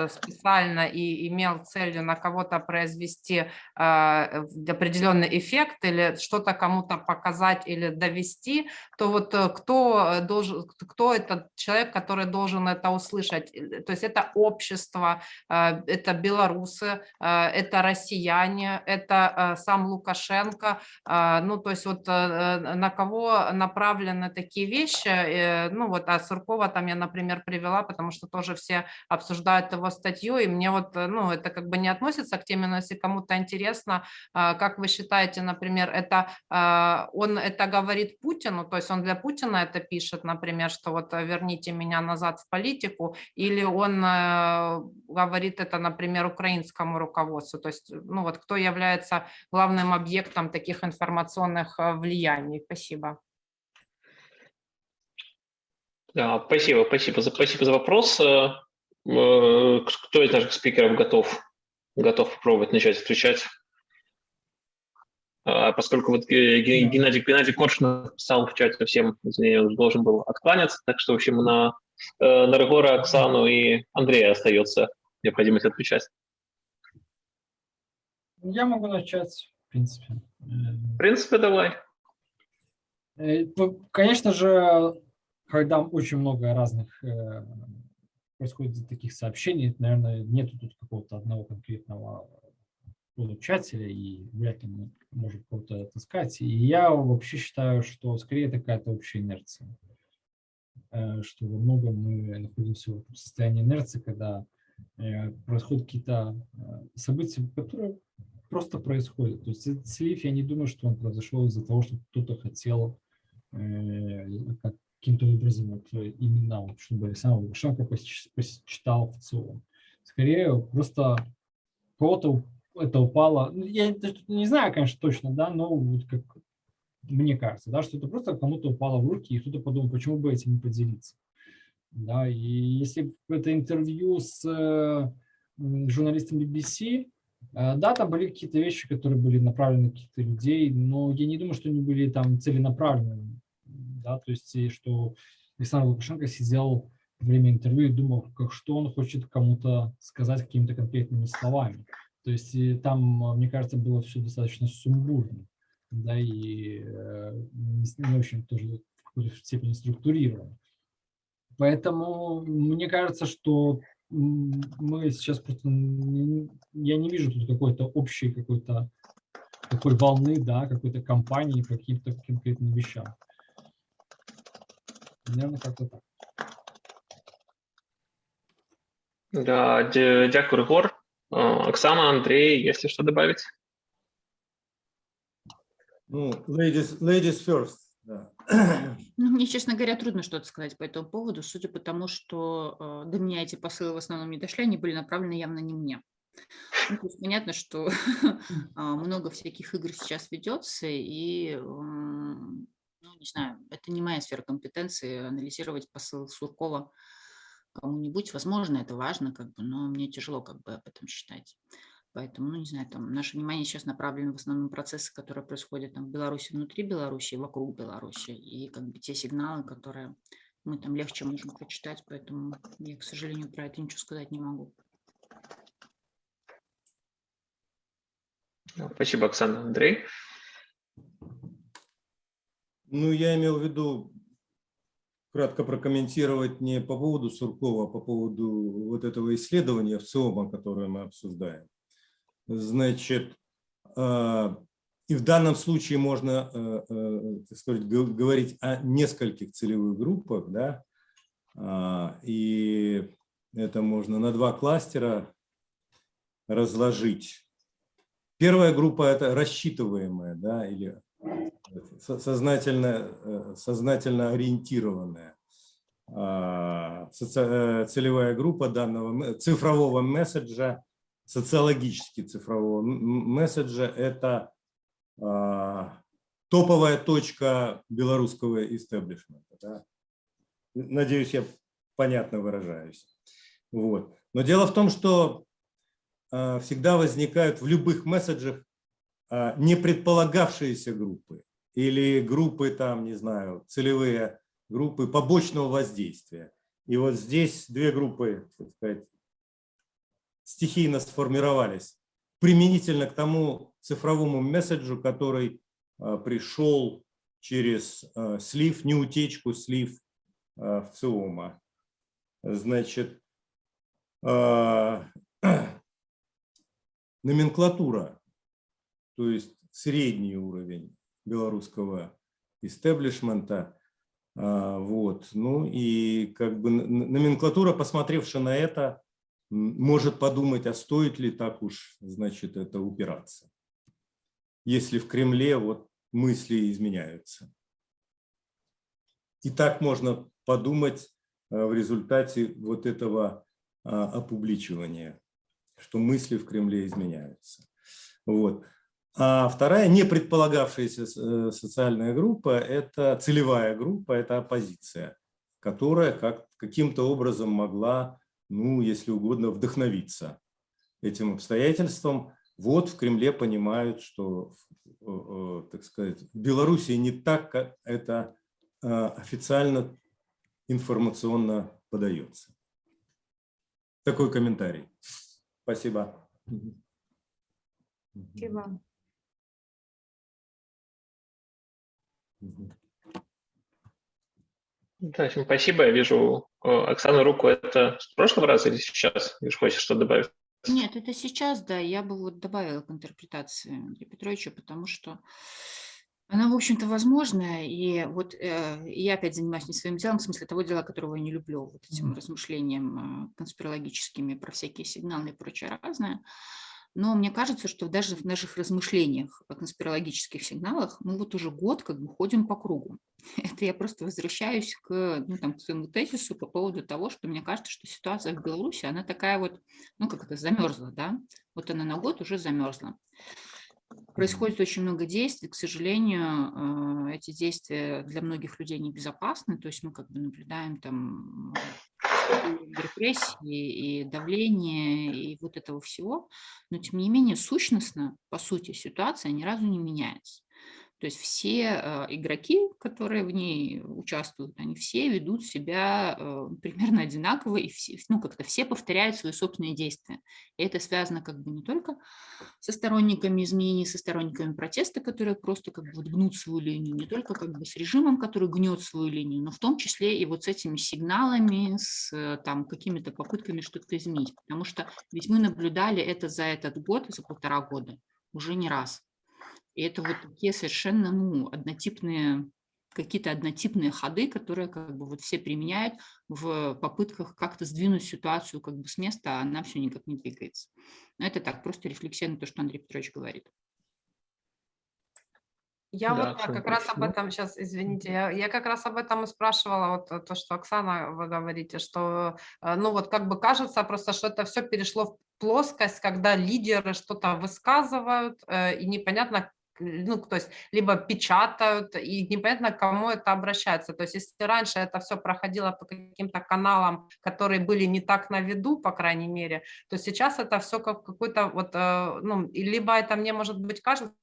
специально и имел целью на кого-то произвести э, определенный эффект или что-то кому-то показать или довести, то вот э, кто э, должен, кто этот человек, который должен это услышать? Э, То есть это общество, э, это белорусы, э, это россияне, это э, сам Лукашенко. Ну, то есть вот э, э, на кого направлены такие вещи? э, Ну, вот а Суркова там я, например, привела, потому что тоже все обсуждают его статью, и мне вот, э, ну, это как бы не относится к теме, но если кому-то интересно, а, как вы считаете, например, это а, он это говорит Путину, то есть он для Путина это пишет, например, что вот э, верните меня назад в политику, или он э, говорит это, например, украинскому руководству, то есть, ну вот кто является главным объектом таких информационных влияний? Спасибо. Спасибо, спасибо за, спасибо за вопрос. Э, Кто из наших спикеров готов, готов попробовать начать отвечать? А, Поскольку вот э, Ге- Геннадий, Геннадий Коршин написал в чате всем, извини, он должен был откланяться, так что, в общем, на, э, на Регора, Оксану и Андрея остается необходимость отвечать. Я могу начать. в принципе. В принципе, давай. Ну, Конечно же, когда очень много разных происходит таких сообщений, наверное, нету тут какого-то одного конкретного получателя, и вряд ли мы можем кого-то отыскать. И я вообще считаю, что скорее это какая-то общая инерция. Э, Что во многом мы находимся в состоянии инерции, когда э, происходят какие-то э, события, которые просто происходят. То есть этот слив, я не думаю, что он произошел из-за того, что кто-то хотел как- каким-то образом вот, э, именно, вот, чтобы Александр Лукашенко посч- посчитал в целом. Скорее, просто кого-то это упало. Ну, Я не знаю, конечно, точно, да, но вот как мне кажется, да, что это просто кому-то упало в руки, и кто-то подумал, почему бы этим не поделиться. Да, и если это интервью с э, журналистом BBC, э, да, там были какие-то вещи, которые были направлены на каких-то людей, но я не думаю, что они были там целенаправленными. Да, то есть, и что Александр Лукашенко сидел во время интервью и думал, как, что он хочет кому-то сказать какими-то конкретными словами. То есть и там, мне кажется, было все достаточно сумбурно, да, и э, не, не очень тоже в какой-то степени структурировано. Поэтому мне кажется, что мы сейчас просто, не- я не вижу тут какой-то общей какой-то такой волны, да, какой-то кампании по каким-то конкретным вещам. Наверное, как-то так. Да, дя- дякую, Ригор. А, Оксана, Андрей, если что добавить? Ну, ladies, ladies first. Да. Ну, мне, честно говоря, трудно что-то сказать по этому поводу, судя по тому, что э, до меня эти посылы в основном не дошли, они были направлены явно не мне. Ну, то есть понятно, что а, много всяких игр сейчас ведется, и, ну, не знаю, это не моя сфера компетенции анализировать посыл Суркова кому-нибудь. Возможно, это важно, как бы, но мне тяжело как бы об этом считать. Поэтому, ну, не знаю, там наше внимание сейчас направлено в основном процессы, которые происходят там в Беларуси, внутри Беларуси, вокруг Беларуси, и как бы те сигналы, которые мы там легче можем прочитать, поэтому я, к сожалению, про это ничего сказать не могу. Да, Спасибо, Оксана. Андрей? Ну, я имел в виду кратко прокомментировать не по поводу Суркова, а по поводу вот этого исследования в ЦИОМа, которое мы обсуждаем. Значит, а, и в данном случае можно, э, э, так сказать, говорить о нескольких целевых группах, да, А, и это можно на два кластера разложить. Первая группа – это рассчитываемая, да, или сознательно, э, сознательно ориентированная а, э, целевая группа данного цифрового месседжа, социологически цифрового месседжа – это а, топовая точка белорусского истеблишмента. да. Надеюсь, я понятно выражаюсь. Вот. Но дело в том, что а, всегда возникают в любых месседжах не предполагавшиеся группы или группы там, не знаю, целевые группы побочного воздействия. И вот здесь две группы, так сказать, стихийно сформировались применительно к тому цифровому месседжу, который а, пришел через а, слив, не утечку, слив а, в ЦИОМа. Значит, номенклатура, то есть средний уровень белорусского истеблишмента. А, Вот. Ну и как бы номенклатура, посмотревши на это, может подумать, а стоит ли так уж, значит, это упираться, если в Кремле вот мысли изменяются. И так можно подумать а, в результате вот этого а, опубличивания, что мысли в Кремле изменяются. Вот. А вторая, не предполагавшаяся э, социальная группа, это целевая группа, это оппозиция, которая как, каким-то образом могла, ну, если угодно, вдохновиться этим обстоятельством. Вот в Кремле понимают, что, э, э, так сказать, в Беларуси не так, как это официально информационно подается. Такой комментарий. Спасибо. Спасибо. Да, всем спасибо. Я вижу, э, Оксана, руку это с прошлого раза или сейчас? Вижу, хочешь что добавить? Нет, это сейчас, да, я бы вот добавила к интерпретации Андрея Петровича, потому что она, в общем-то, возможная, и вот э, я опять занимаюсь не своим делом, в смысле того дела, которого я не люблю, вот этим размышлением э, конспирологическими про всякие сигналы и прочее разное. Но мне кажется, что даже в наших размышлениях о конспирологических сигналах мы вот уже год как бы ходим по кругу. Это я просто возвращаюсь к, ну, там, к своему тезису по поводу того, что мне кажется, что ситуация в Беларуси, она такая вот, ну как это, замерзла, да? Вот она на год уже замерзла. Происходит очень много действий, к сожалению, э, эти действия для многих людей небезопасны, то есть мы как бы наблюдаем там репрессии и давление и вот этого всего, но тем не менее сущностно, по сути, ситуация ни разу не меняется. То есть все э, игроки, которые в ней участвуют, они все ведут себя э, примерно одинаково, и все, ну, как-то все повторяют свои собственные действия. И это связано как бы не только со сторонниками изменений, со сторонниками протеста, которые просто как бы гнут свою линию, не только как бы с режимом, который гнет свою линию, но в том числе и вот с этими сигналами, с э, там какими-то попытками что-то изменить. Потому что ведь мы наблюдали это за этот год, за полтора года уже не раз. И это вот такие совершенно ну, однотипные, какие-то однотипные ходы, которые как бы вот все применяют в попытках как-то сдвинуть ситуацию как бы с места, а она все никак не двигается. Но это так, просто рефлексия на то, что Андрей Петрович говорит. Я Да, вот как раз об этом сейчас, извините, я, я как раз об этом и спрашивала, вот э, то, что Оксана, вы говорите, что, э, ну вот как бы кажется просто, что это все перешло в плоскость, когда лидеры что-то высказывают, э, и непонятно, ну, то есть либо печатают, и непонятно, к кому это обращается. То есть если раньше это все проходило по каким-то каналам, которые были не так на виду, по крайней мере, то сейчас это все как какой-то вот, э, ну, либо это мне, может быть, кажется,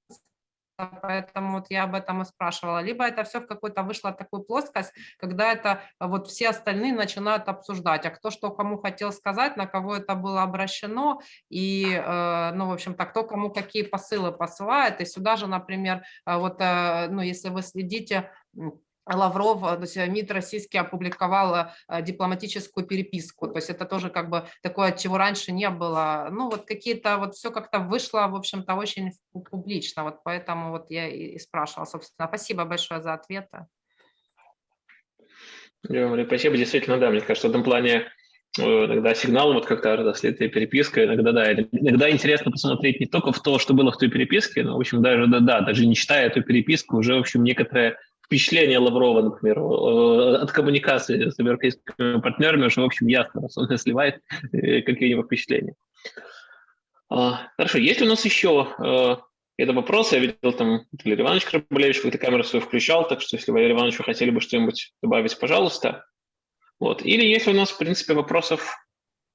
поэтому вот я об этом и спрашивала. Либо это все в какую-то вышло такую плоскость, когда это а, вот все остальные начинают обсуждать, а кто что кому хотел сказать, на кого это было обращено, и, э, ну, в общем-то, кто кому какие посылы посылает. И сюда же, например, э, вот, ну, если вы следите, Лавров, э, то есть э, МИД российский опубликовал э, дипломатическую переписку, то есть это тоже как бы такое, чего раньше не было. Ну вот какие-то, вот все как-то вышло, в общем-то, очень пу- публично, вот поэтому вот я и спрашивала, собственно. Спасибо большое за ответы. Спасибо, действительно, да, мне кажется, в этом плане э, иногда сигнал, вот как-то разослитая переписка, иногда, да, иногда интересно посмотреть не только в то, что было в той переписке, но, в общем, даже, да, да, даже не читая эту переписку, уже, в общем, некоторое впечатление Лаврова, например, э, от коммуникации с европейскими партнерами уже, в общем, ясно, раз он сливает э, какие у него впечатления. А, Хорошо, есть ли у нас еще это вопросы? Я видел, там Валерий Иванович Крабулевич какую-то камеру свою включал, так что если Валерий Иванович вы хотели бы что-нибудь добавить, пожалуйста. Вот. Или если у нас, в принципе, вопросов,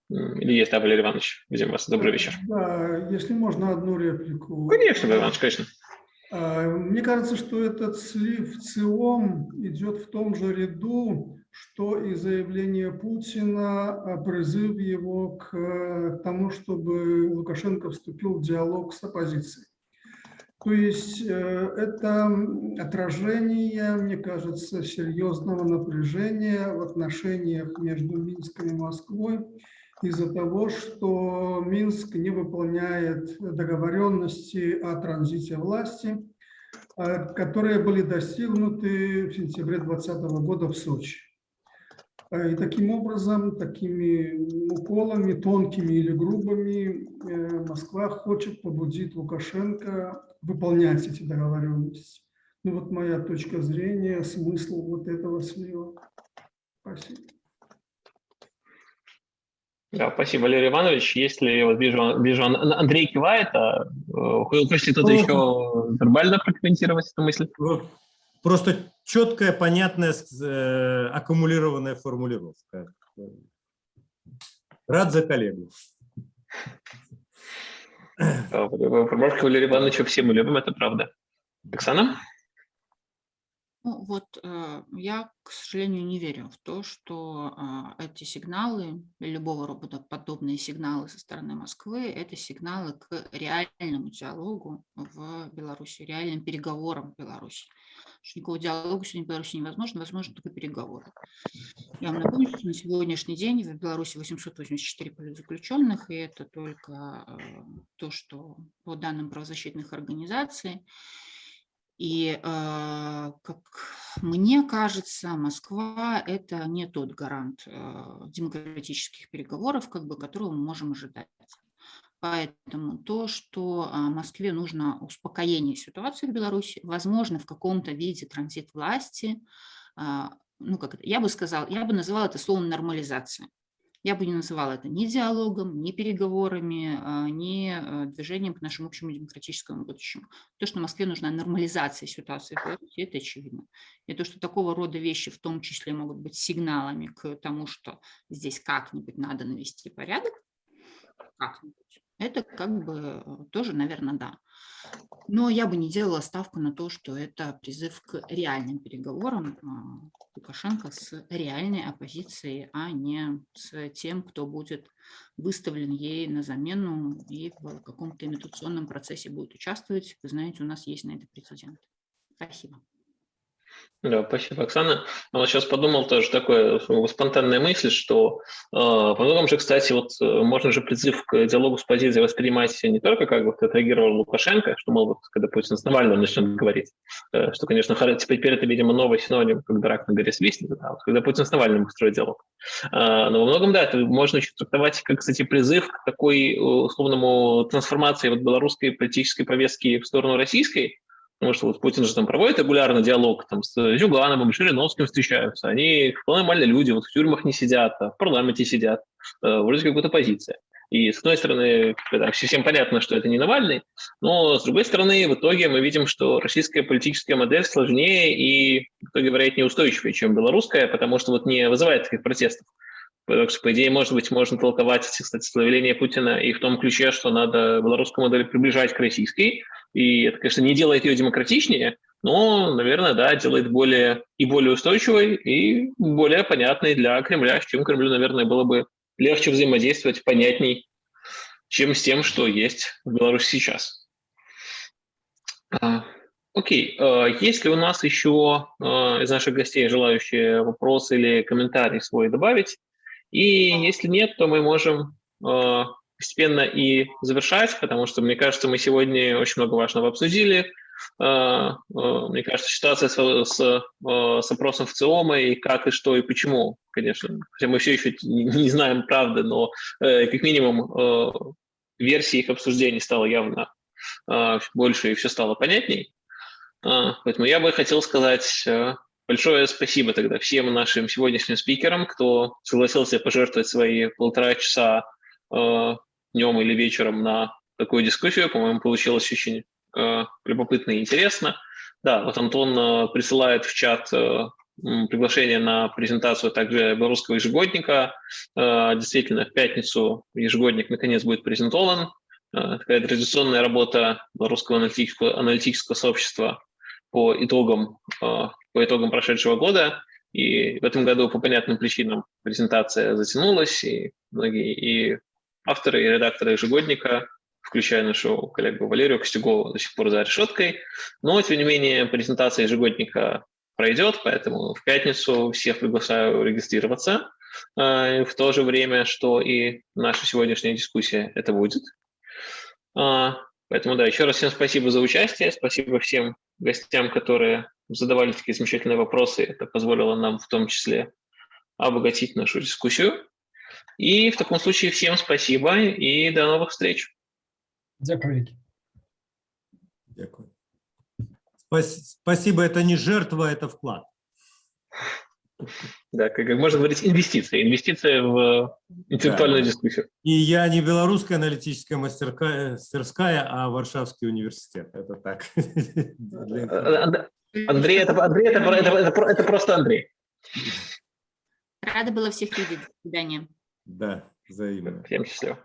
или есть, да, Валерий Иванович, видим вас, добрый вечер. Да, если можно одну реплику. Конечно, Валерий Иванович, конечно. А, Мне кажется, что этот слив ЦИОМ идет в том же ряду, что и заявление Путина, призыв его к тому, чтобы Лукашенко вступил в диалог с оппозицией. То есть э, это отражение, мне кажется, серьезного напряжения в отношениях между Минском и Москвой из-за того, что Минск не выполняет договоренности о транзите власти, э, которые были достигнуты в сентябре 2020 года в Сочи. Э, И таким образом, такими уколами, тонкими или грубыми, э, Москва хочет побудить Лукашенко выполнять эти договоренности. Ну вот моя точка зрения, смысл вот этого слива. Спасибо. Да, спасибо, Валерий Иванович. Если вот вижу, вижу Ан- Андрей кивает, а хочет кто-то еще вербально прокомментировать эту мысль? Просто четкая, понятная, э, аккумулированная формулировка. Рад за коллегу. Промашка Валерия Ивановича все мы любим, это правда. Оксана? Ну, вот э, я, к сожалению, не верю в то, что а, эти сигналы, любого рода подобные сигналы со стороны Москвы, это сигналы к реальному диалогу в Беларуси, реальным переговорам в Беларуси. что никакого диалога сегодня в Беларуси невозможно, возможно только переговоры. Я вам напомню, что на сегодняшний день в Беларуси 884 политзаключенных, и это только э, то, что по данным правозащитных организаций. И, э, как мне кажется, Москва – это не тот гарант э, демократических переговоров, как бы, которого мы можем ожидать. Поэтому то, что а, Москве нужно успокоение ситуации в Беларуси, возможно, в каком-то виде транзит власти, а, ну, как это, я бы сказала, я бы называла это словом нормализация. Я бы не называла это ни диалогом, ни переговорами, а, ни э, движением к нашему общему демократическому будущему. То, что Москве нужна нормализация ситуации в Беларуси, это очевидно. И то, что такого рода вещи в том числе могут быть сигналами к тому, что здесь как-нибудь надо навести порядок, как-нибудь, это как бы э, тоже, наверное, да. Но я бы не делала ставку на то, что это призыв к реальным переговорам а, Лукашенко с реальной оппозицией, а не с тем, кто будет выставлен ей на замену и в каком-то имитационном процессе будет участвовать. Вы знаете, у нас есть на это прецедент. Спасибо. Да, спасибо, Оксана. А вот сейчас подумал тоже такое спонтанная мысль, что э, по же, кстати, вот э, можно же призыв к диалогу с позицией воспринимать не только как вот отреагировал Лукашенко, что, мол, вот, когда Путин с Навальным начнет говорить, э, что, конечно, теперь это, видимо, новый синоним, когда рак на горе свистнет, да, вот, когда Путин с Навальным устроит диалог. Э, но во многом, да, это можно еще трактовать как, кстати, призыв к такой условному трансформации вот белорусской политической повестки в сторону российской, Потому что вот Путин же там проводит регулярно диалог там, с Зюгановым, Жириновским встречаются. Они вполне нормальные люди, вот в тюрьмах не сидят, а в парламенте сидят. Э, вроде как будто позиция. И с одной стороны, да, всем понятно, что это не Навальный, но с другой стороны, в итоге мы видим, что российская политическая модель сложнее и, в итоге, вероятнее, устойчивее, чем белорусская, потому что вот не вызывает таких протестов. Так что, по идее, может быть, можно толковать, кстати, словление Путина и в том ключе, что надо белорусскую модель приближать к российской, и это, конечно, не делает ее демократичнее, но, наверное, да, делает более и более устойчивой, и более понятной для Кремля, с чем Кремлю, наверное, было бы легче взаимодействовать, понятней, чем с тем, что есть в Беларуси сейчас. А, окей, а, есть ли у нас еще а, из наших гостей желающие вопросы или комментарии свой добавить? И если нет, то мы можем постепенно и завершать, потому что, мне кажется, мы сегодня очень много важного обсудили. А, а, мне кажется, ситуация с, с, с опросом в ЦИОМа и как, и что, и почему, конечно, хотя мы все еще не знаем правды, но э, как минимум э, версии их обсуждений стало явно больше и все стало понятней. Поэтому я бы хотел сказать э, большое спасибо тогда всем нашим сегодняшним спикерам, кто согласился пожертвовать свои полтора часа днем или вечером на такую дискуссию. По-моему, получилось очень э, любопытно и интересно. Да, вот Антон э, присылает в чат э, приглашение на презентацию также белорусского ежегодника. Э, действительно, в пятницу ежегодник наконец будет презентован. Э, такая традиционная работа белорусского аналитического, аналитического сообщества по итогам, э, по итогам прошедшего года. И в этом году по понятным причинам презентация затянулась, и многие и авторы и редакторы ежегодника, включая нашу коллегу Валерию Костюгову, до сих пор за решеткой. Но, тем не менее, презентация ежегодника пройдет, поэтому в пятницу всех приглашаю регистрироваться. А, в то же время, что и наша сегодняшняя дискуссия это будет. Поэтому, да, еще раз всем спасибо за участие, спасибо всем гостям, которые задавали такие замечательные вопросы. Это позволило нам в том числе обогатить нашу дискуссию. И в таком случае всем спасибо и до новых встреч. Дякую. Дякую. Спасибо, это не жертва, это вклад. Да, как можно говорить, инвестиция. Инвестиция в интеллектуальную да. дискуссию. И я не белорусская аналитическая мастерская, а Варшавский университет. Это так. Андрей, это, Андрей это, это, это, это просто Андрей. Рада была всех видеть. До свидания. Да, взаимно. Всем счастливо.